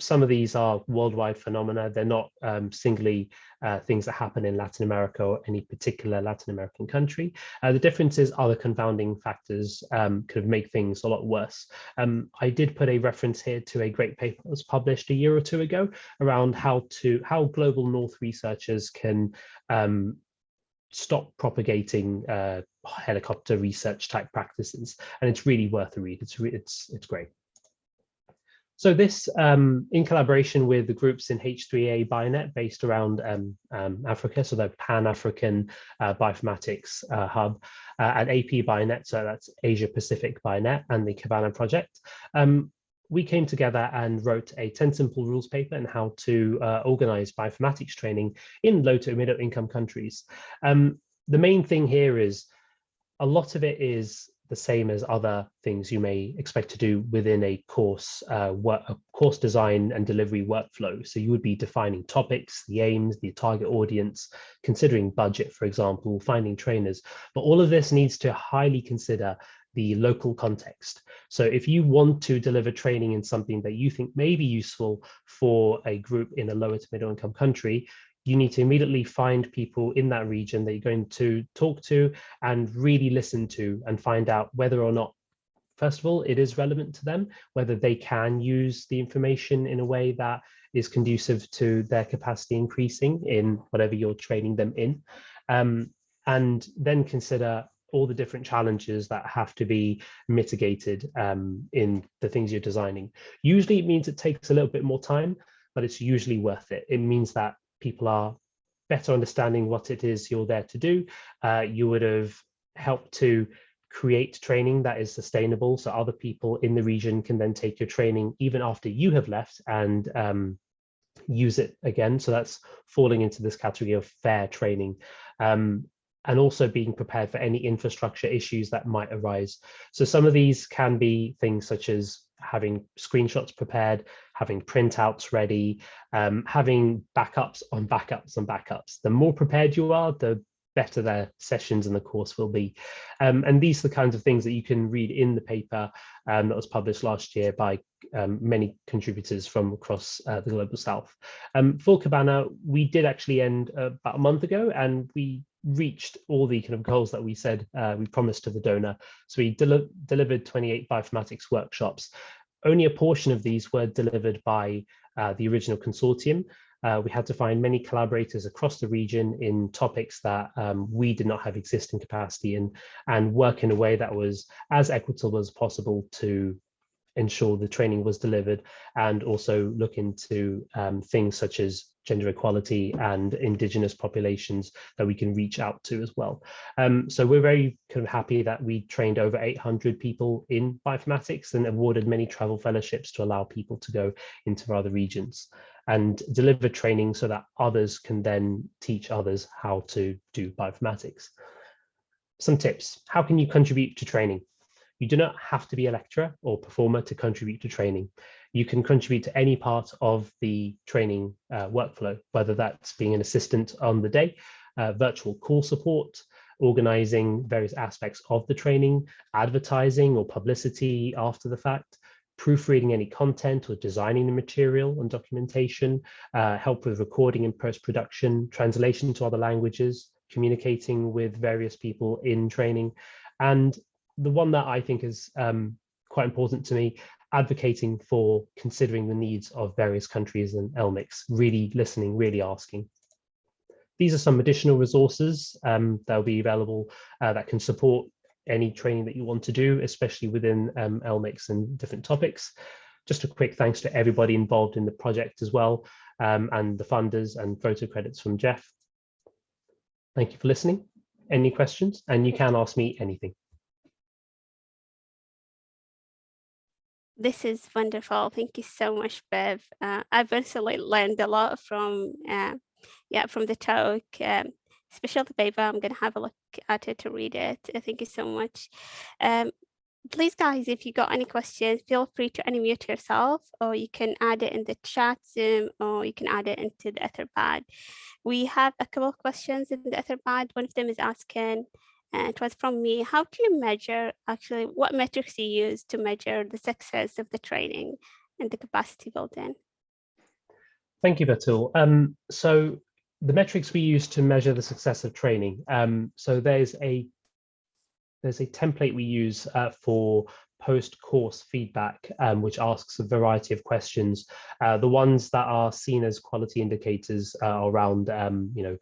some of these are worldwide phenomena. They're not um, singly uh, things that happen in Latin America or any particular Latin American country. Uh, the differences are the confounding factors um, could make things a lot worse. Um, I did put a reference here to a great paper that was published a year or two ago around how to how global North researchers can um, stop propagating uh, helicopter research type practices. And it's really worth a read. It's, it's, it's great. So this, um, in collaboration with the groups in H3A Bionet based around um, um, Africa, so the Pan-African uh, Bioinformatics uh, Hub, uh, and AP Bionet, so that's Asia Pacific Bionet, and the Cabana project. Um, we came together and wrote a 10 simple rules paper on how to uh, organize bioinformatics training in low to middle income countries. Um, the main thing here is a lot of it is the same as other things you may expect to do within a course uh, work, a course design and delivery workflow. So you would be defining topics, the aims, the target audience, considering budget, for example, finding trainers. But all of this needs to highly consider the local context. So if you want to deliver training in something that you think may be useful for a group in a lower to middle income country, you need to immediately find people in that region that you're going to talk to and really listen to and find out whether or not first of all, it is relevant to them, whether they can use the information in a way that is conducive to their capacity increasing in whatever you're training them in. Um, and then consider all the different challenges that have to be mitigated um, in the things you're designing. Usually it means it takes a little bit more time, but it's usually worth it. It means that people are better understanding what it is you're there to do. Uh, you would have helped to create training that is sustainable so other people in the region can then take your training even after you have left and um, use it again. So that's falling into this category of fair training. Um, and also being prepared for any infrastructure issues that might arise. So some of these can be things such as having screenshots prepared, having printouts ready, um, having backups on backups on backups. The more prepared you are, the better their sessions and the course will be. Um, and these are the kinds of things that you can read in the paper um, that was published last year by um, many contributors from across uh, the Global South. Um, for Cabana, we did actually end uh, about a month ago and we reached all the kind of goals that we said uh, we promised to the donor. So we del delivered 28 bioinformatics workshops. Only a portion of these were delivered by uh, the original consortium. Uh, we had to find many collaborators across the region in topics that um, we did not have existing capacity in and work in a way that was as equitable as possible to ensure the training was delivered and also look into um, things such as gender equality and indigenous populations that we can reach out to as well. Um, so we're very kind of happy that we trained over 800 people in bioinformatics and awarded many travel fellowships to allow people to go into other regions and deliver training so that others can then teach others how to do bioinformatics. Some tips, how can you contribute to training? You do not have to be a lecturer or performer to contribute to training. You can contribute to any part of the training uh, workflow, whether that's being an assistant on the day, uh, virtual call support, organizing various aspects of the training, advertising or publicity after the fact, proofreading any content or designing the material and documentation, uh, help with recording and post-production, translation to other languages, communicating with various people in training, And the one that I think is um, quite important to me, advocating for considering the needs of various countries and LMICs, really listening, really asking. These are some additional resources um, that will be available uh, that can support any training that you want to do, especially within um, LMICs and different topics. Just a quick thanks to everybody involved in the project as well, um, and the funders and photo credits from Jeff. Thank you for listening. Any questions? And you can ask me anything. This is wonderful. Thank you so much, Piv. Uh, I've personally learned a lot from, uh, yeah, from the talk. Um, especially the paper. I'm going to have a look at it to read it. Uh, thank you so much. Um, please, guys, if you got any questions, feel free to unmute yourself, or you can add it in the chat Zoom, or you can add it into the Etherpad. We have a couple of questions in the Etherpad. One of them is asking, it was from me, how do you measure actually what metrics you use to measure the success of the training and the capacity building? Thank you, Batul. Um, so the metrics we use to measure the success of training. Um, so there's a there's a template we use uh, for post-course feedback, um, which asks a variety of questions. Uh, the ones that are seen as quality indicators uh, around, um, you know,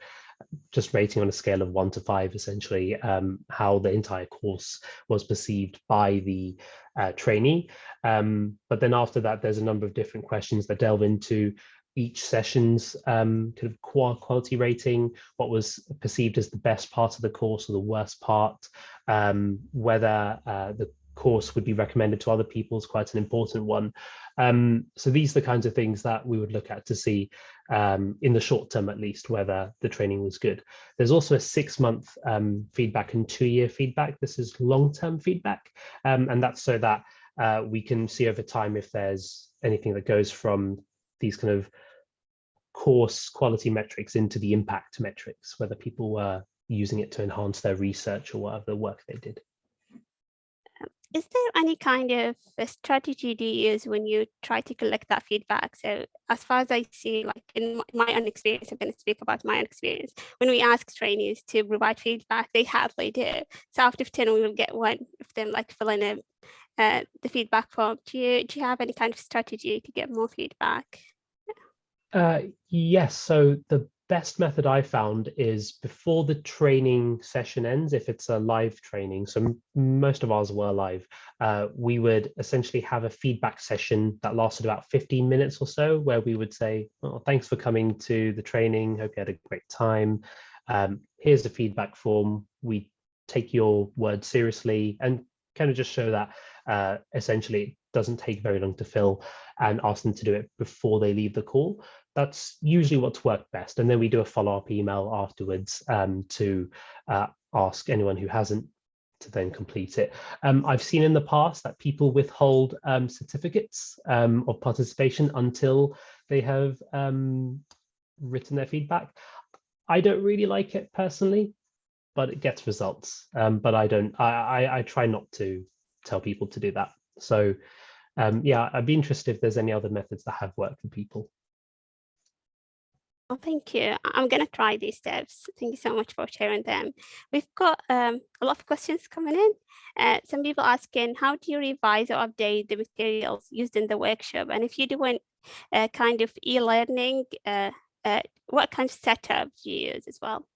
just rating on a scale of one to five, essentially, um, how the entire course was perceived by the uh, trainee. Um, but then after that, there's a number of different questions that delve into each session's um, kind of quality rating, what was perceived as the best part of the course or the worst part, um, whether uh, the course would be recommended to other people is quite an important one. Um, so these are the kinds of things that we would look at to see um, in the short term, at least, whether the training was good. There's also a six month um, feedback and two year feedback. This is long term feedback. Um, and that's so that uh, we can see over time if there's anything that goes from these kind of course quality metrics into the impact metrics, whether people were using it to enhance their research or whatever work they did. Is there any kind of strategy do you use when you try to collect that feedback? So as far as I see, like in my own experience, I'm going to speak about my own experience. When we ask trainees to provide feedback, they hardly do. So out of 10, we will get one of them like filling in uh, the feedback form. Do you, do you have any kind of strategy to get more feedback? Uh, yes, so the best method I found is before the training session ends, if it's a live training, so most of ours were live, uh, we would essentially have a feedback session that lasted about 15 minutes or so, where we would say, oh, thanks for coming to the training, hope you had a great time. Um, here's the feedback form. We take your word seriously and kind of just show that uh, essentially it doesn't take very long to fill and ask them to do it before they leave the call that's usually what's worked best. And then we do a follow-up email afterwards um, to uh, ask anyone who hasn't to then complete it. Um, I've seen in the past that people withhold um, certificates um, of participation until they have um, written their feedback. I don't really like it personally, but it gets results. Um, but I don't, I, I, I, try not to tell people to do that. So yeah, I'd be interested if there's any other methods that have worked for people. Oh, thank you. I'm going to try these steps. Thank you so much for sharing them. We've got um, a lot of questions coming in. Uh, some people asking, how do you revise or update the materials used in the workshop? And if you're doing a kind of e-learning, uh, uh, what kind of setup do you use as well?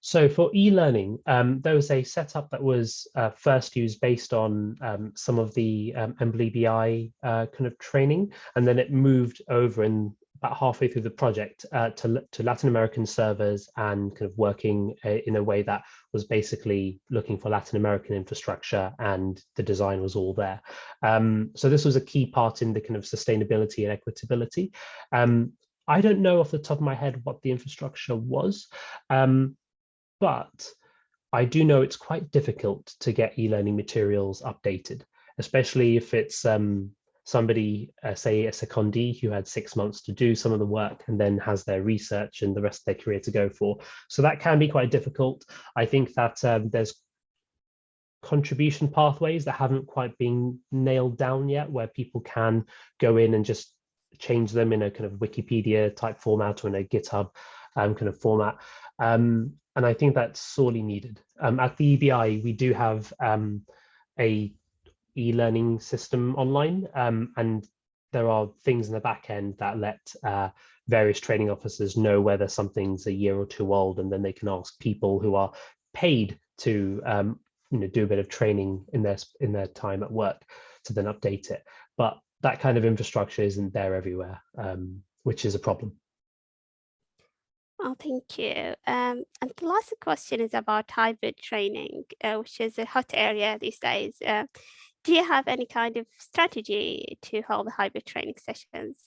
So for e-learning, um, there was a setup that was uh, first used based on um, some of the um, uh, kind of training, and then it moved over in about halfway through the project uh, to, to Latin American servers and kind of working uh, in a way that was basically looking for Latin American infrastructure and the design was all there. Um, so this was a key part in the kind of sustainability and equitability. Um, I don't know off the top of my head what the infrastructure was, um, but I do know it's quite difficult to get e-learning materials updated, especially if it's um, somebody, uh, say a secondee who had six months to do some of the work and then has their research and the rest of their career to go for. So that can be quite difficult. I think that um, there's contribution pathways that haven't quite been nailed down yet, where people can go in and just change them in a kind of Wikipedia type format or in a GitHub um, kind of format. Um, and I think that's sorely needed. Um, at the EBI, we do have um, a e-learning system online, um, and there are things in the back end that let uh, various training officers know whether something's a year or two old, and then they can ask people who are paid to um, you know do a bit of training in their in their time at work to then update it. But that kind of infrastructure isn't there everywhere, um, which is a problem. Oh, thank you. Um, and the last question is about hybrid training, uh, which is a hot area these days. Uh, do you have any kind of strategy to hold the hybrid training sessions?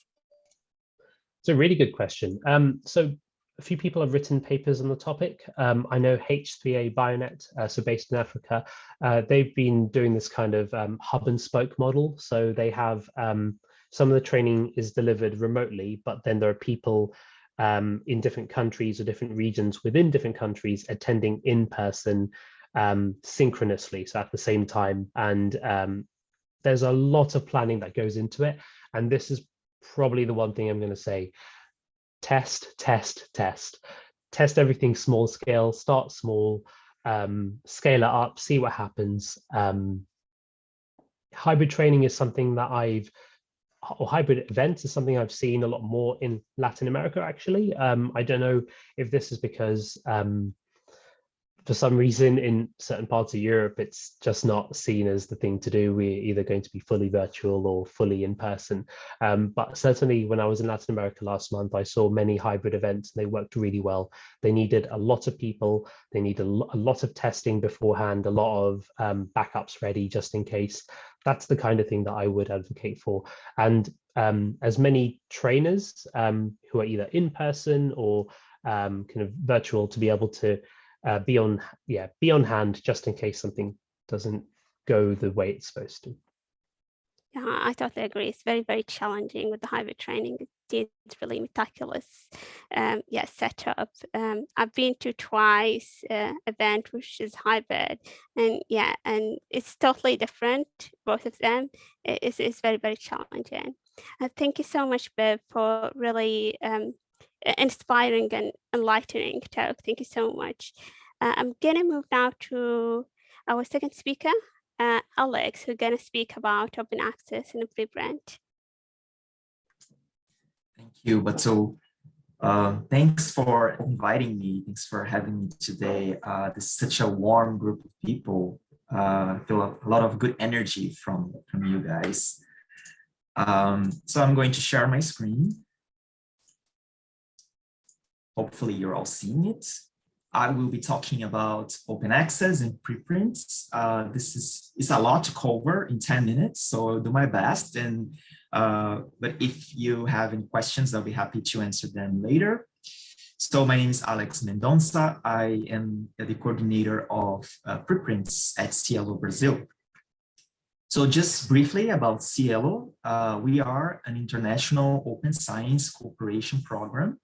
It's a really good question. Um, so a few people have written papers on the topic. Um, I know H3A Bionet, uh, so based in Africa, uh, they've been doing this kind of um, hub and spoke model. So they have um, some of the training is delivered remotely, but then there are people um, in different countries or different regions within different countries attending in person um, synchronously, so at the same time. And um, there's a lot of planning that goes into it. And this is probably the one thing I'm going to say test, test, test. Test everything small scale, start small, um, scale it up, see what happens. Um, hybrid training is something that I've or hybrid events is something I've seen a lot more in Latin America, actually. Um, I don't know if this is because um, for some reason in certain parts of Europe, it's just not seen as the thing to do. We're either going to be fully virtual or fully in person. Um, but certainly when I was in Latin America last month, I saw many hybrid events and they worked really well. They needed a lot of people. They needed a, lot of testing beforehand, a lot of um, backups ready just in case. That's the kind of thing that I would advocate for. And um, as many trainers um, who are either in person or um, kind of virtual to be able to uh, be on yeah be on hand just in case something doesn't go the way it's supposed to. Yeah, I totally agree. It's very, very challenging with the hybrid training. It's really meticulous, um, yeah, setup. Um, I've been to twice uh, event which is hybrid, and yeah, and it's totally different. Both of them. It's, it's very, very challenging. Uh, thank you so much, Piv, for really um, inspiring and enlightening talk. Thank you so much. Uh, I'm gonna move now to our second speaker, uh, Alex, who's gonna speak about open access and preprint. Thank you, Batul. Uh, thanks for inviting me. Thanks for having me today. Uh, this is such a warm group of people. Uh, I feel a, a lot of good energy from, from you guys. Um, so I'm going to share my screen. Hopefully you're all seeing it. I will be talking about open access and preprints. Uh, this is it's a lot to cover in 10 minutes, so I'll do my best. And uh, but if you have any questions, I'll be happy to answer them later. So my name is Alex Mendonça. I am the coordinator of uh, preprints at SciELO Brazil. So just briefly about SciELO, uh, we are an international open science cooperation program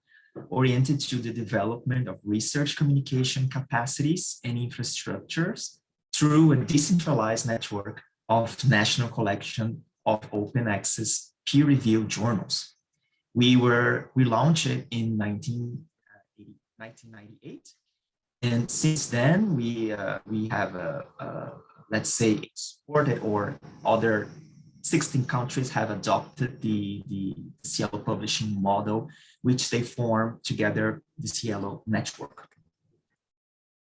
oriented to the development of research communication capacities and infrastructures through a decentralized network of national collection of open access peer-reviewed journals. We were we launched it in 19, 1998, and since then we uh, we have a, a let's say exported or other 16 countries have adopted the, the SciELO publishing model, which they form together the SciELO network.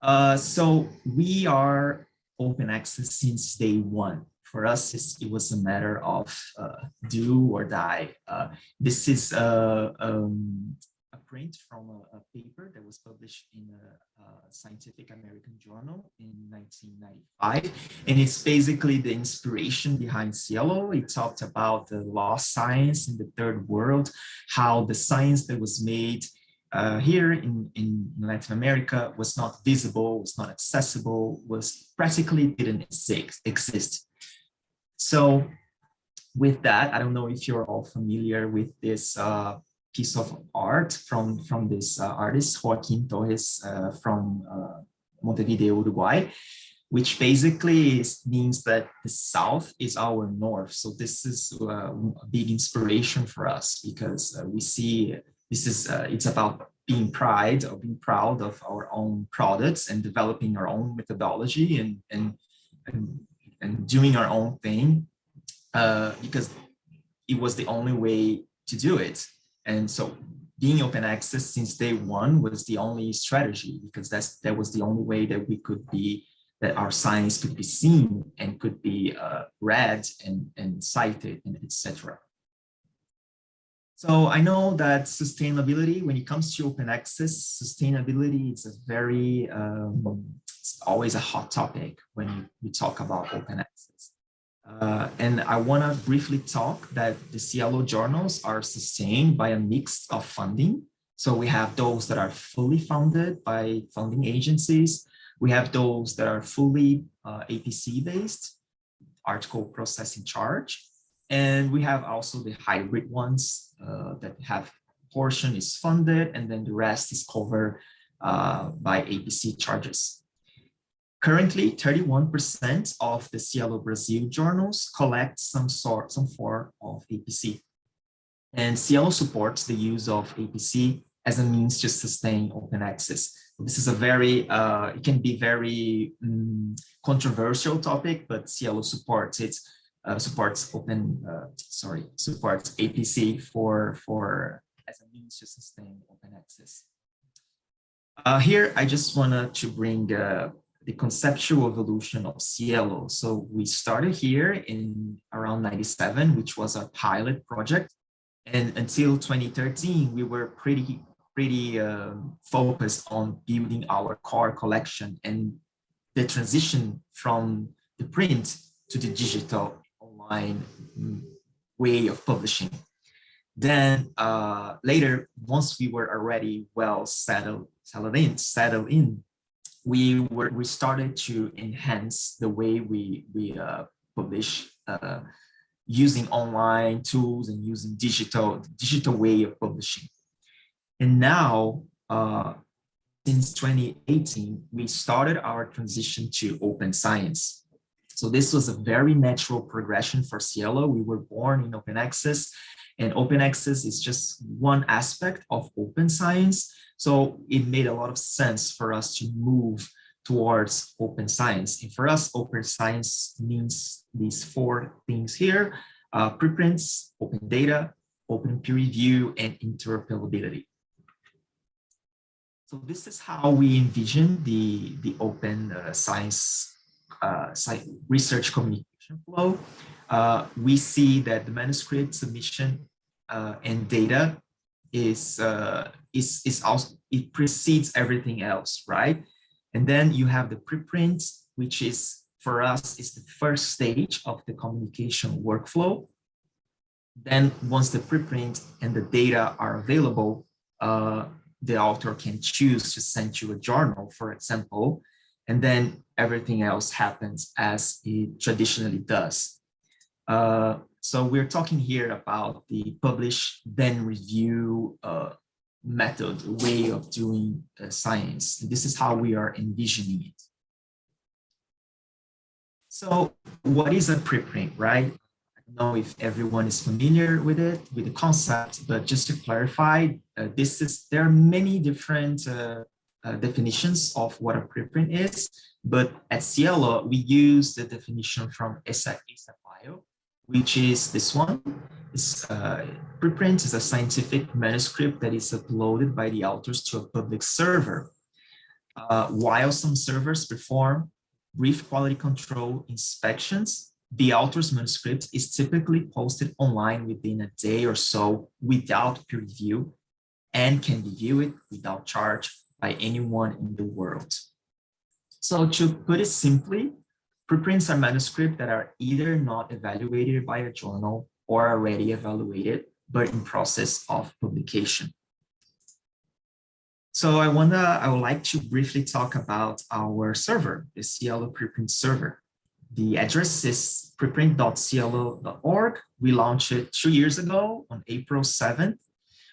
Uh, so we are open access since day one. For us, it was a matter of uh, do or die. Uh, this is uh, um, print from a, a, paper that was published in a, a, Scientific American Journal in 1995. And it's basically the inspiration behind SciELO. It talked about the lost science in the third world, how the science that was made uh, here in, in Latin America was not visible, was not accessible, was practically didn't exist. So with that, I don't know if you're all familiar with this uh, piece of art from, from this uh, artist, Joaquin Torres uh, from uh, Montevideo, Uruguay. which basically is, means that the South is our North. So this is uh, a big inspiration for us because uh, we see this is, uh, it's about being pride or being proud of our own products and developing our own methodology and, and, and, and doing our own thing because it was the only way to do it. And so being open access since day one was the only strategy because that's that was the only way that we could be that our science could be seen and could be uh, read and, and cited and etc. So I know that sustainability, when it comes to open access, sustainability is a very, um, it's always a hot topic when we talk about open access. Uh, and I want to briefly talk that the SciELO journals are sustained by a mix of funding. So we have those that are fully funded by funding agencies. We have those that are fully uh, APC based, article processing charge. And we have also the hybrid ones uh, that have portion is funded and then the rest is covered uh, by APC charges. Currently, 31% of the SciELO Brazil journals collect some sort, some form of APC. And SciELO supports the use of APC as a means to sustain open access. This is a very, uh, it can be very um, controversial topic, but SciELO supports it, uh, supports open, uh, sorry, supports APC for, for as a means to sustain open access. Uh, here, I just wanted to bring uh, the conceptual evolution of SciELO. So we started here in around 97, which was a pilot project. And until 2013, we were pretty, pretty um, focused on building our core collection and the transition from the print to the digital online mm, way of publishing. Then uh, later, once we were already well settled, settled in, settled in, we were we started to enhance the way we we uh, publish uh, using online tools and using digital digital way of publishing. And now, uh, since 2018, we started our transition to open science. So this was a very natural progression for SciELO. We were born in open access and open access is just one aspect of open science. So it made a lot of sense for us to move towards open science. And for us, open science means these four things here, uh, preprints, open data, open peer review, and interoperability. So this is how we envision the, the open uh, science, uh, science research communication flow. Uh, we see that the manuscript submission uh, and data is uh, is is also it precedes everything else, right? And then you have the preprint, which is for us is the first stage of the communication workflow. Then once the preprint and the data are available, uh, the author can choose to send you a journal, for example, and then everything else happens as it traditionally does. Uh, so we're talking here about the publish, then review uh, method, way of doing uh, science. This is how we are envisioning it. So what is a preprint, right? I don't know if everyone is familiar with it, with the concept, but just to clarify, uh, this is there are many different uh, uh definitions of what a preprint is, but at SciELO, we use the definition from ESA, ASAPbio, which is this one. It's, uh, preprint is a scientific manuscript that is uploaded by the authors to a public server. Uh, while some servers perform brief quality control inspections, the author's manuscript is typically posted online within a day or so without peer review and can be viewed without charge by anyone in the world. So to put it simply, Preprints are manuscripts that are either not evaluated by a journal or already evaluated, but in process of publication. So I wanna, I would like to briefly talk about our server, the SciELO preprint server. The address is preprint.scielo.org. We launched it two years ago on April 7th.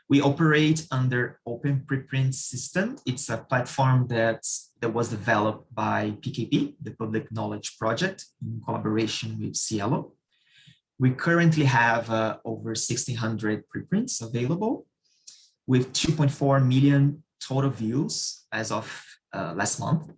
We operate under Open Preprint System. It's a platform that that was developed by PKP, the Public Knowledge Project, in collaboration with SciELO. We currently have uh, over 1,600 preprints available with 2.4 million total views as of uh, last month.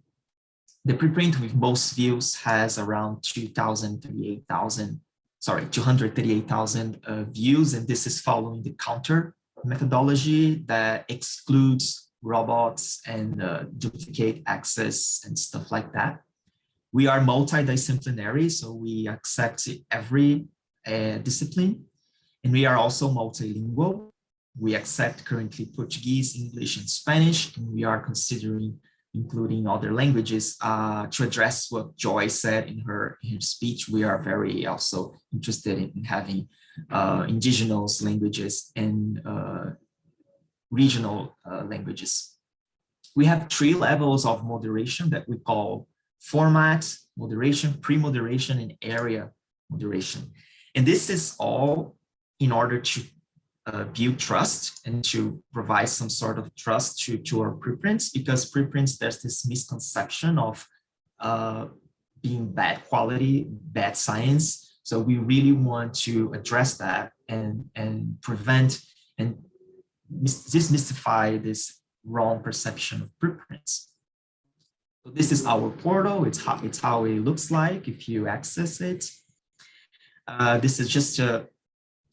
The preprint with most views has around 2,038,000, sorry, 238,000 uh, views, and this is following the counter methodology that excludes robots and uh, duplicate access and stuff like that. We are multidisciplinary, so we accept every uh, discipline, and we are also multilingual. We accept currently Portuguese, English, and Spanish, and we are considering including other languages uh, to address what Joy said in her, in her speech. We are very also interested in having uh, indigenous languages and uh, regional uh, languages. We have three levels of moderation that we call format moderation, pre-moderation, and area moderation. And this is all in order to uh, build trust and to provide some sort of trust to, to our preprints because preprints, there's this misconception of uh, being bad quality, bad science. So we really want to address that and, and prevent and demystify this wrong perception of preprints. So this is our portal. It's how, it's how it looks like if you access it. Uh, this is just a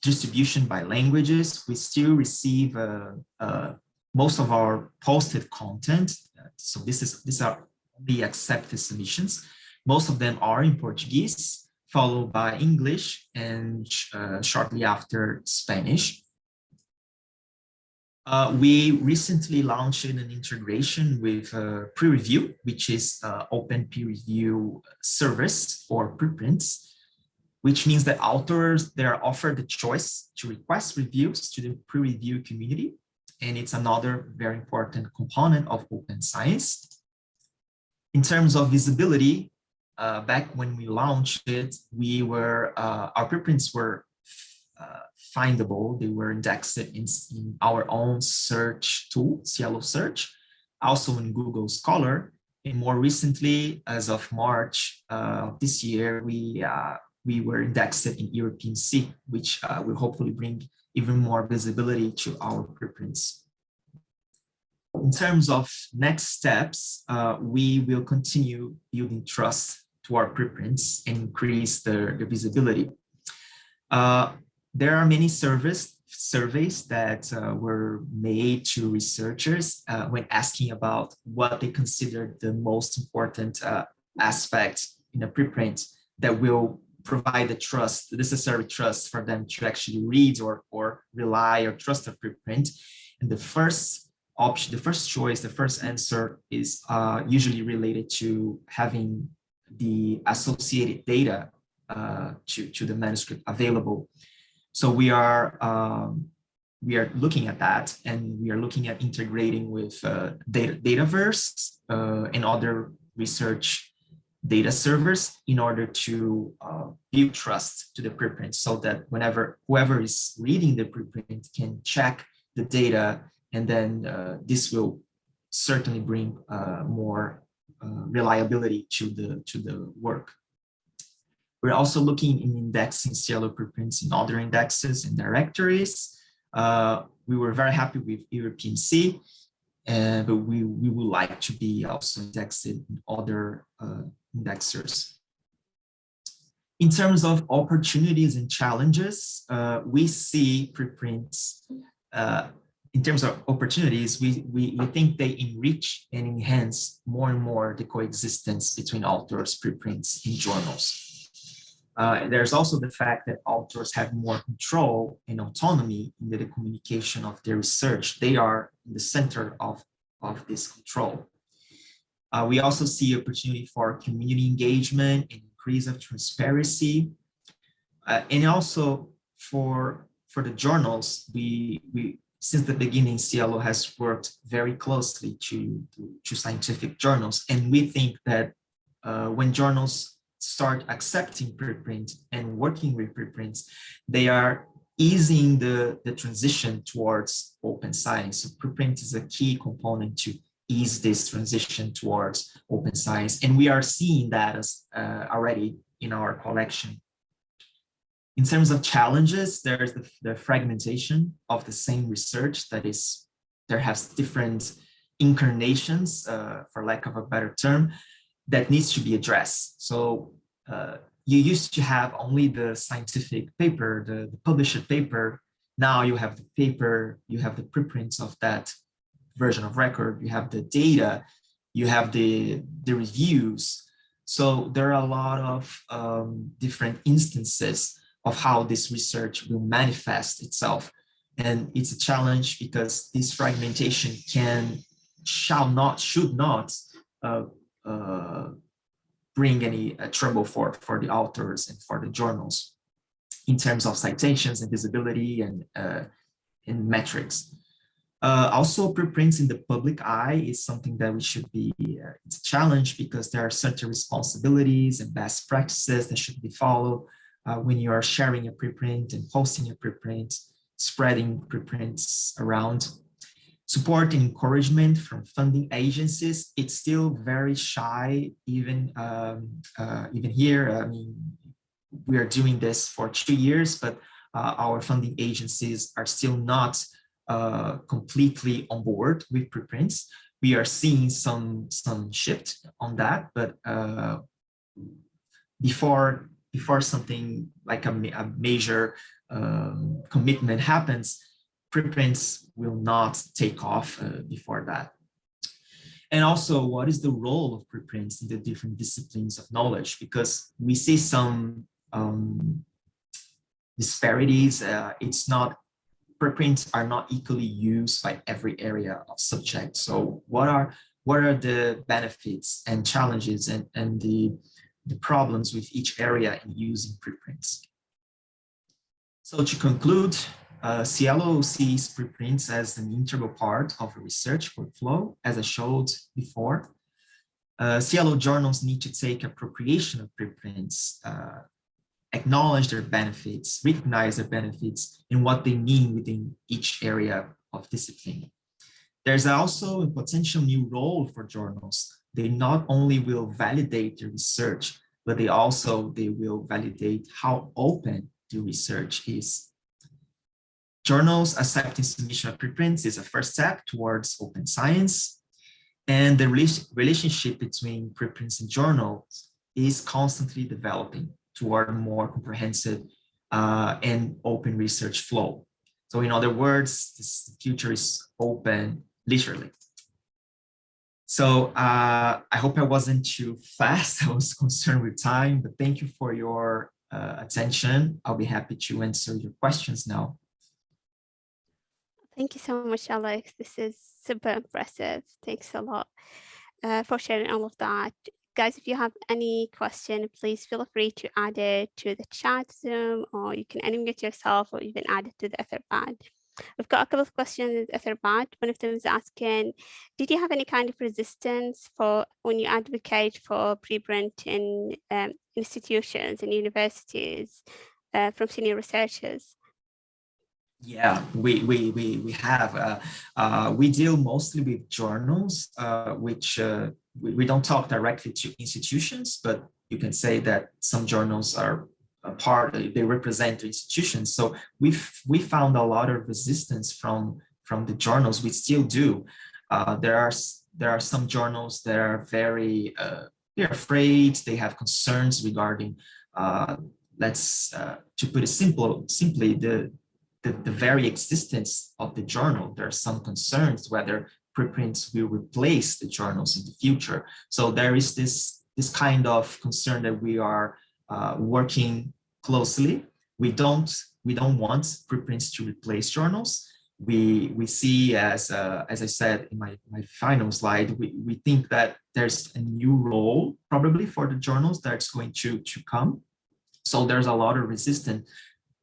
distribution by languages. We still receive uh, uh, most of our posted content. So this is these are the accepted submissions. Most of them are in Portuguese, followed by English, and uh, shortly after Spanish. Uh, we recently launched an integration with uh, PreReview, which is uh, open peer review service for preprints, which means that authors, they are offered the choice to request reviews to the pre-review community. And it's another very important component of open science. In terms of visibility, uh, back when we launched it, we were, uh, our preprints were uh, findable. They were indexed in, in, our own search tool, SciELO Search, also in Google Scholar. And more recently, as of March uh, this year, we uh, we were indexed in Europe PMC, which uh, will hopefully bring even more visibility to our preprints. In terms of next steps, uh, we will continue building trust to our preprints and increase the, the visibility. There are many surveys surveys that uh, were made to researchers uh, when asking about what they consider the most important uh, aspect in a preprint that will provide the trust, the necessary trust for them to actually read or, or rely or trust a preprint. And the first option, the first choice, the first answer is uh, usually related to having the associated data uh, to, to the manuscript available. So we are um, we are looking at that and we are looking at integrating with uh, data, Dataverse uh, and other research data servers in order to uh, build trust to the preprint so that whenever whoever is reading the preprint can check the data and then uh, this will certainly bring uh, more uh, reliability to the to the work. We're also looking in indexing SciELO preprints in other indexes and directories. Uh, we were very happy with Europe PMC, uh, but we, we would like to be also indexed in other uh, indexers. In terms of opportunities and challenges, uh, we see preprints, uh, in terms of opportunities, we, we, we think they enrich and enhance more and more the coexistence between authors, preprints, and journals. Uh, there's also the fact that authors have more control and autonomy in the communication of their research. They are in the center of, of this control. Uh, we also see opportunity for community engagement and increase of transparency. Uh, and also for, for the journals, we, we since the beginning, SciELO has worked very closely to, to, to scientific journals. And we think that uh, when journals start accepting preprint and working with preprints, they are easing the, the transition towards open science. So preprint is a key component to ease this transition towards open science. And we are seeing that as uh, already in our collection. In terms of challenges, there's the, the fragmentation of the same research that is, there has different incarnations, uh, for lack of a better term, that needs to be addressed. So uh, you used to have only the scientific paper, the, the published paper. Now you have the paper, you have the preprints of that version of record, you have the data, you have the, the reviews. So there are a lot of um, different instances of how this research will manifest itself. And it's a challenge because this fragmentation can, shall not, should not uh, uh, bring any uh, trouble for, for the authors and for the journals in terms of citations and visibility and, uh, and metrics. Uh, also, preprints in the public eye is something that we should be, uh, it's a challenge because there are certain responsibilities and best practices that should be followed uh, when you are sharing a preprint and posting a preprint, spreading preprints around. Support and encouragement from funding agencies, it's still very shy, even, um, uh, even here. I mean, we are doing this for two years, but uh, our funding agencies are still not uh, completely on board with preprints. We are seeing some some shift on that, but uh, before before something like a, a major um, commitment happens, preprints will not take off uh, before that. And also, what is the role of preprints in the different disciplines of knowledge? Because we see some um, disparities. Uh, it's not preprints are not equally used by every area of subject. So what are what are the benefits and challenges and, and the, the problems with each area in using preprints? So to conclude, uh, SciELO sees preprints as an integral part of a research workflow, as I showed before. Uh, SciELO journals need to take appropriation of preprints uh, acknowledge their benefits, recognize their benefits and what they mean within each area of discipline. There's also a potential new role for journals. They not only will validate the research, but they also they will validate how open the research is. Journals accepting submission of preprints is a first step towards open science. And the relationship between preprints and journals is constantly developing toward a more comprehensive uh, and open research flow. So in other words, this future is open, literally. So uh, I hope I wasn't too fast. I was concerned with time, but thank you for your uh, attention. I'll be happy to answer your questions now. Thank you so much, Alex. This is super impressive. Thanks a lot uh, for sharing all of that guys, if you have any question, please feel free to add it to the chat Zoom, or you can unmute yourself or even add it to the Etherpad. We've got a couple of questions in Etherpad. One of them is asking, did you have any kind of resistance for when you advocate for preprint in um, institutions and universities uh, from senior researchers? Yeah, we we we we have. Uh, uh, we deal mostly with journals, uh, which uh, we, we don't talk directly to institutions, but you can say that some journals are a part. They represent institutions. So we we found a lot of resistance from from the journals. We still do. Uh, there are there are some journals that are very uh, they're afraid. They have concerns regarding. let's to put it simple simply the the, the very existence of the journal, there are some concerns whether preprints will replace the journals in the future. So there is this, this kind of concern that we are uh, working closely. We don't, we don't want preprints to replace journals. We, we see as, uh, as I said in my, my final slide, we, we think that there's a new role probably for the journals that's going to, to come. So there's a lot of resistance,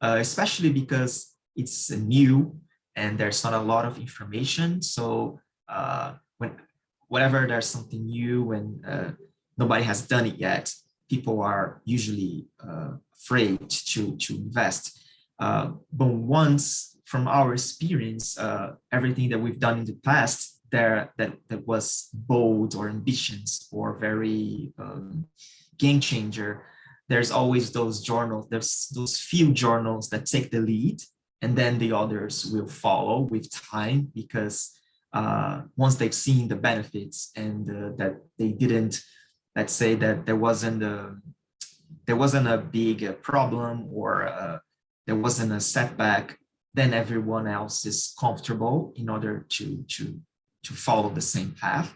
uh, especially because it's new and there's not a lot of information. So uh, when whenever there's something new and uh, nobody has done it yet, people are usually uh, afraid to, to invest. Uh, but once from our experience, uh, everything that we've done in the past, there that, that was bold or ambitions or very um, game changer, there's always those journals, there's those few journals that take the lead and then the others will follow with time because uh, once they've seen the benefits and uh, that they didn't, let's say that there wasn't a, there wasn't a big uh, problem or uh, there wasn't a setback, then everyone else is comfortable in order to, to, to follow the same path.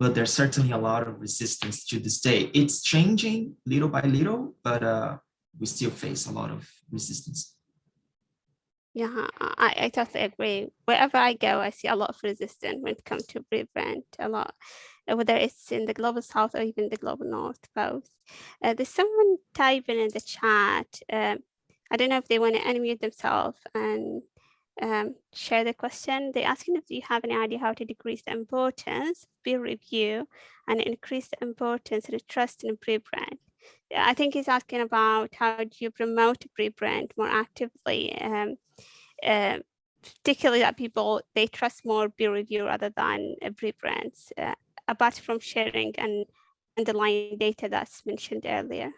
But there's certainly a lot of resistance to this day. It's changing little by little, but uh, we still face a lot of resistance. Yeah, I, I totally agree. Wherever I go, I see a lot of resistance when it comes to preprint, a lot, uh, whether it's in the global south or even the global north, both. Uh, there's someone typing in the chat. Um, I don't know if they want to unmute themselves and um, share the question. They're asking if you have any idea how to decrease the importance of peer review and increase the importance and the trust in preprint. I think he's asking about how do you promote preprint more actively um, uh, particularly that people, they trust more peer review rather than uh, preprints, uh, apart from sharing and underlying data that's mentioned earlier.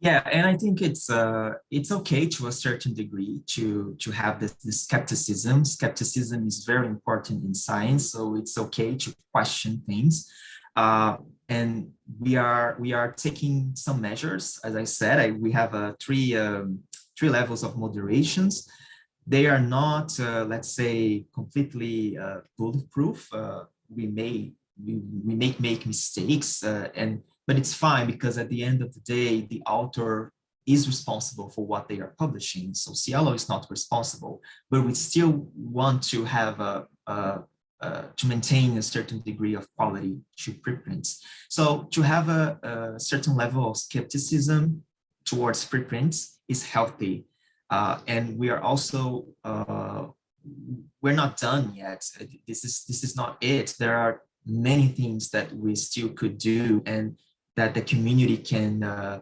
Yeah, and I think it's uh, it's okay to a certain degree to to have this, this skepticism. Skepticism is very important in science, so it's okay to question things. Uh, and we are we are taking some measures. As I said, I, we have a three um, three levels of moderations. They are not, uh, let's say, completely uh, bulletproof. Uh, we may we, we make make mistakes, uh, and but it's fine because at the end of the day, the author is responsible for what they are publishing. So SciELO is not responsible, but we still want to have a, a to maintain a certain degree of quality to preprints. So to have a, a certain level of skepticism towards preprints is healthy. Uh, and we are also, uh, we're not done yet. This is, this is not it. There are many things that we still could do and that the community can uh,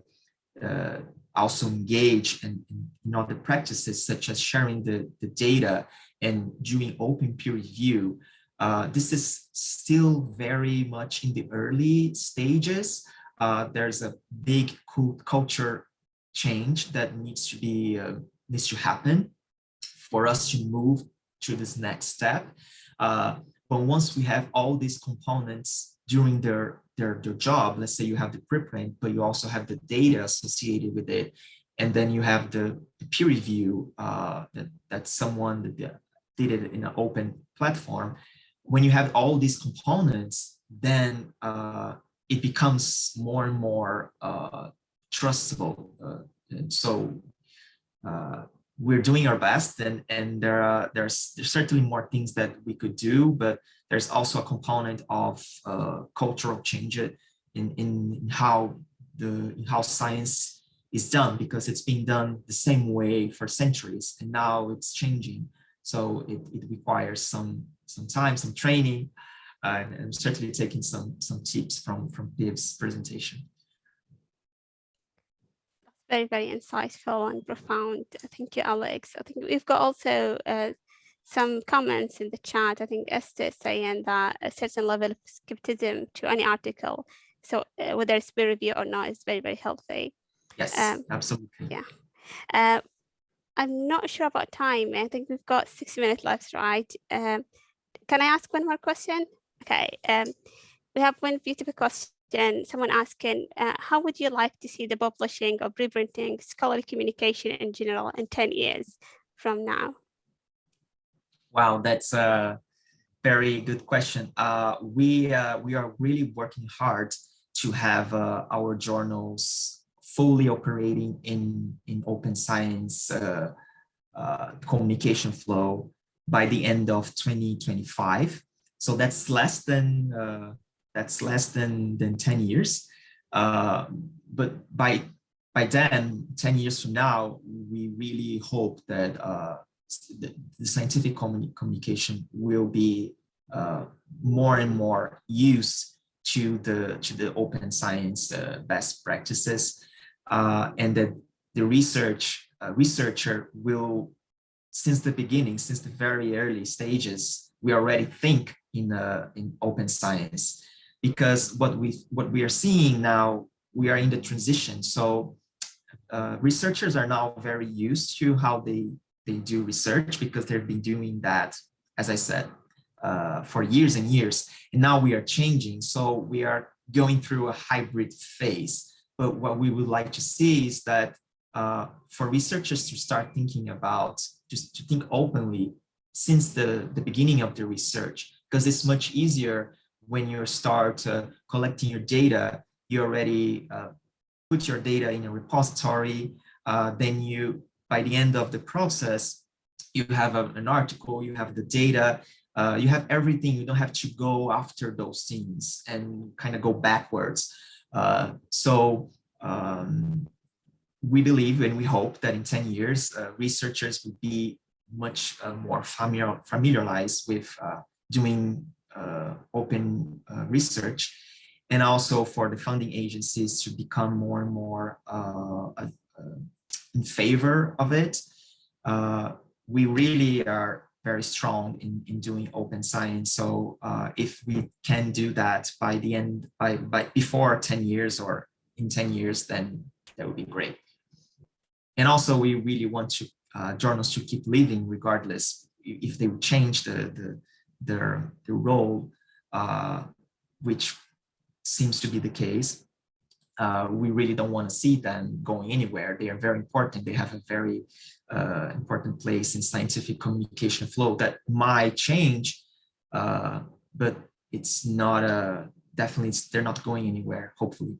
uh, also engage in, in other practices such as sharing the, the data and doing open peer review. Uh, this is still very much in the early stages. Uh, there's a big culture change that needs to be uh, needs to happen for us to move to this next step. Uh, but once we have all these components during their, their, their job, let's say you have the preprint, but you also have the data associated with it, and then you have the, the peer review uh, that, that someone that did it in an open platform. When you have all these components, then uh, it becomes more and more uh, trustable. Uh, and so uh, we're doing our best and, and there are there's, there's certainly more things that we could do, but there's also a component of uh, cultural change in, in, how the in how science is done because it's been done the same way for centuries and now it's changing. So it, it requires some some time, some training, uh, and, and certainly taking some some tips from from Piv's presentation very, very insightful and profound. Thank you, Alex. I think we've got also uh, some comments in the chat. I think Esther is saying that a certain level of skepticism to any article, so uh, whether it's peer review or not, is very, very healthy. Yes, um, absolutely. Yeah. Uh, I'm not sure about time. I think we've got six minutes left, right? Um, can I ask one more question? Okay. Um, we have one beautiful question someone asking, uh, how would you like to see the publishing or reprinting scholarly communication in general in 10 years from now? Wow, that's a very good question. Uh, we, uh, we are really working hard to have uh, our journals fully operating in, in open science uh, uh, communication flow by the end of 2025. So that's less than that's less than, than 10 years. Uh, but by, by then, 10 years from now, we really hope that uh, the, the, scientific communi communication will be uh, more and more used to the to the open science uh, best practices, uh, and that the research uh, researcher will since the beginning, since the very early stages, we already think in uh, in open science, because what we what we are seeing now, we are in the transition. So uh, researchers are now very used to how they they do research because they've been doing that, as I said, uh, for years and years. And now we are changing. So we are going through a hybrid phase. But what we would like to see is that uh, for researchers to start thinking about, just to think openly since the, the beginning of the research, because it's much easier when you start uh, collecting your data, you already uh, put your data in a repository, uh, then you, by the end of the process, you have a, an article, you have the data, uh, you have everything, you don't have to go after those things and kind of go backwards. Uh, so um, we believe and we hope that in 10 years, uh, researchers will be much uh, more familiar, familiarized with uh, doing uh, open research and also for the funding agencies to become more and more in favor of it. we really are very strong in, in doing open science. So uh, if we can do that by the end, by, by before 10 years or in 10 years, then that would be great. And also we really want to uh, journals to keep living regardless if they change the, the their, their role, uh, which seems to be the case. Uh, we really don't want to see them going anywhere. They are very important. They have a very uh, important place in scientific communication flow that might change, uh, but it's not a definitely they're not going anywhere. Hopefully.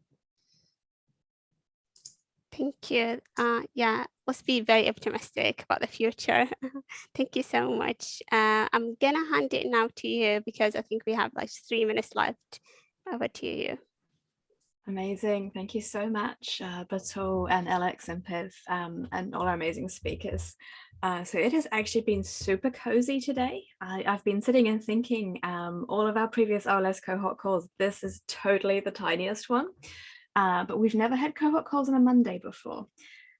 Thank you. Uh, yeah, let's be very optimistic about the future. Thank you so much. Uh, I'm gonna hand it now to you because I think we have like three minutes left. Over to you. Amazing. Thank you so much, uh, Batul and Alex and Piv um, and all our amazing speakers. Uh, so it has actually been super cozy today. I, have been sitting and thinking um, all of our previous OLS cohort calls, this is totally the tiniest one, uh, but we've never had cohort calls on a Monday before,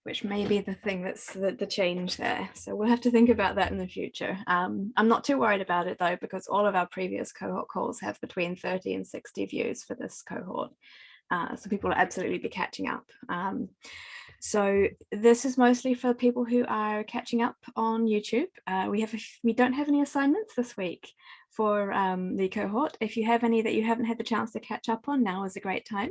which may be the thing that's the, the change there. So we'll have to think about that in the future. Um, I'm not too worried about it though, because all of our previous cohort calls have between 30 and 60 views for this cohort. Uh, so people will absolutely be catching up. Um, so this is mostly for people who are catching up on YouTube. Uh, we have a, we don't have any assignments this week for um, the cohort. If you have any that you haven't had the chance to catch up on, now is a great time.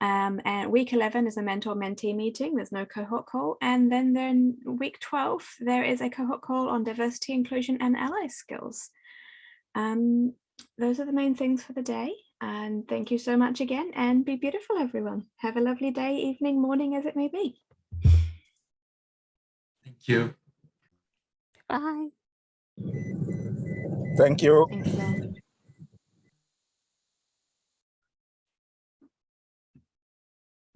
Um, and week 11 is a mentor mentee meeting. There's no cohort call. And then then week 12, there is a cohort call on diversity, inclusion and ally skills. Um, those are the main things for the day. And thank you so much again and be beautiful, everyone. Have a lovely day, evening, morning, as it may be. Thank you. Bye. Thank you. Thanks,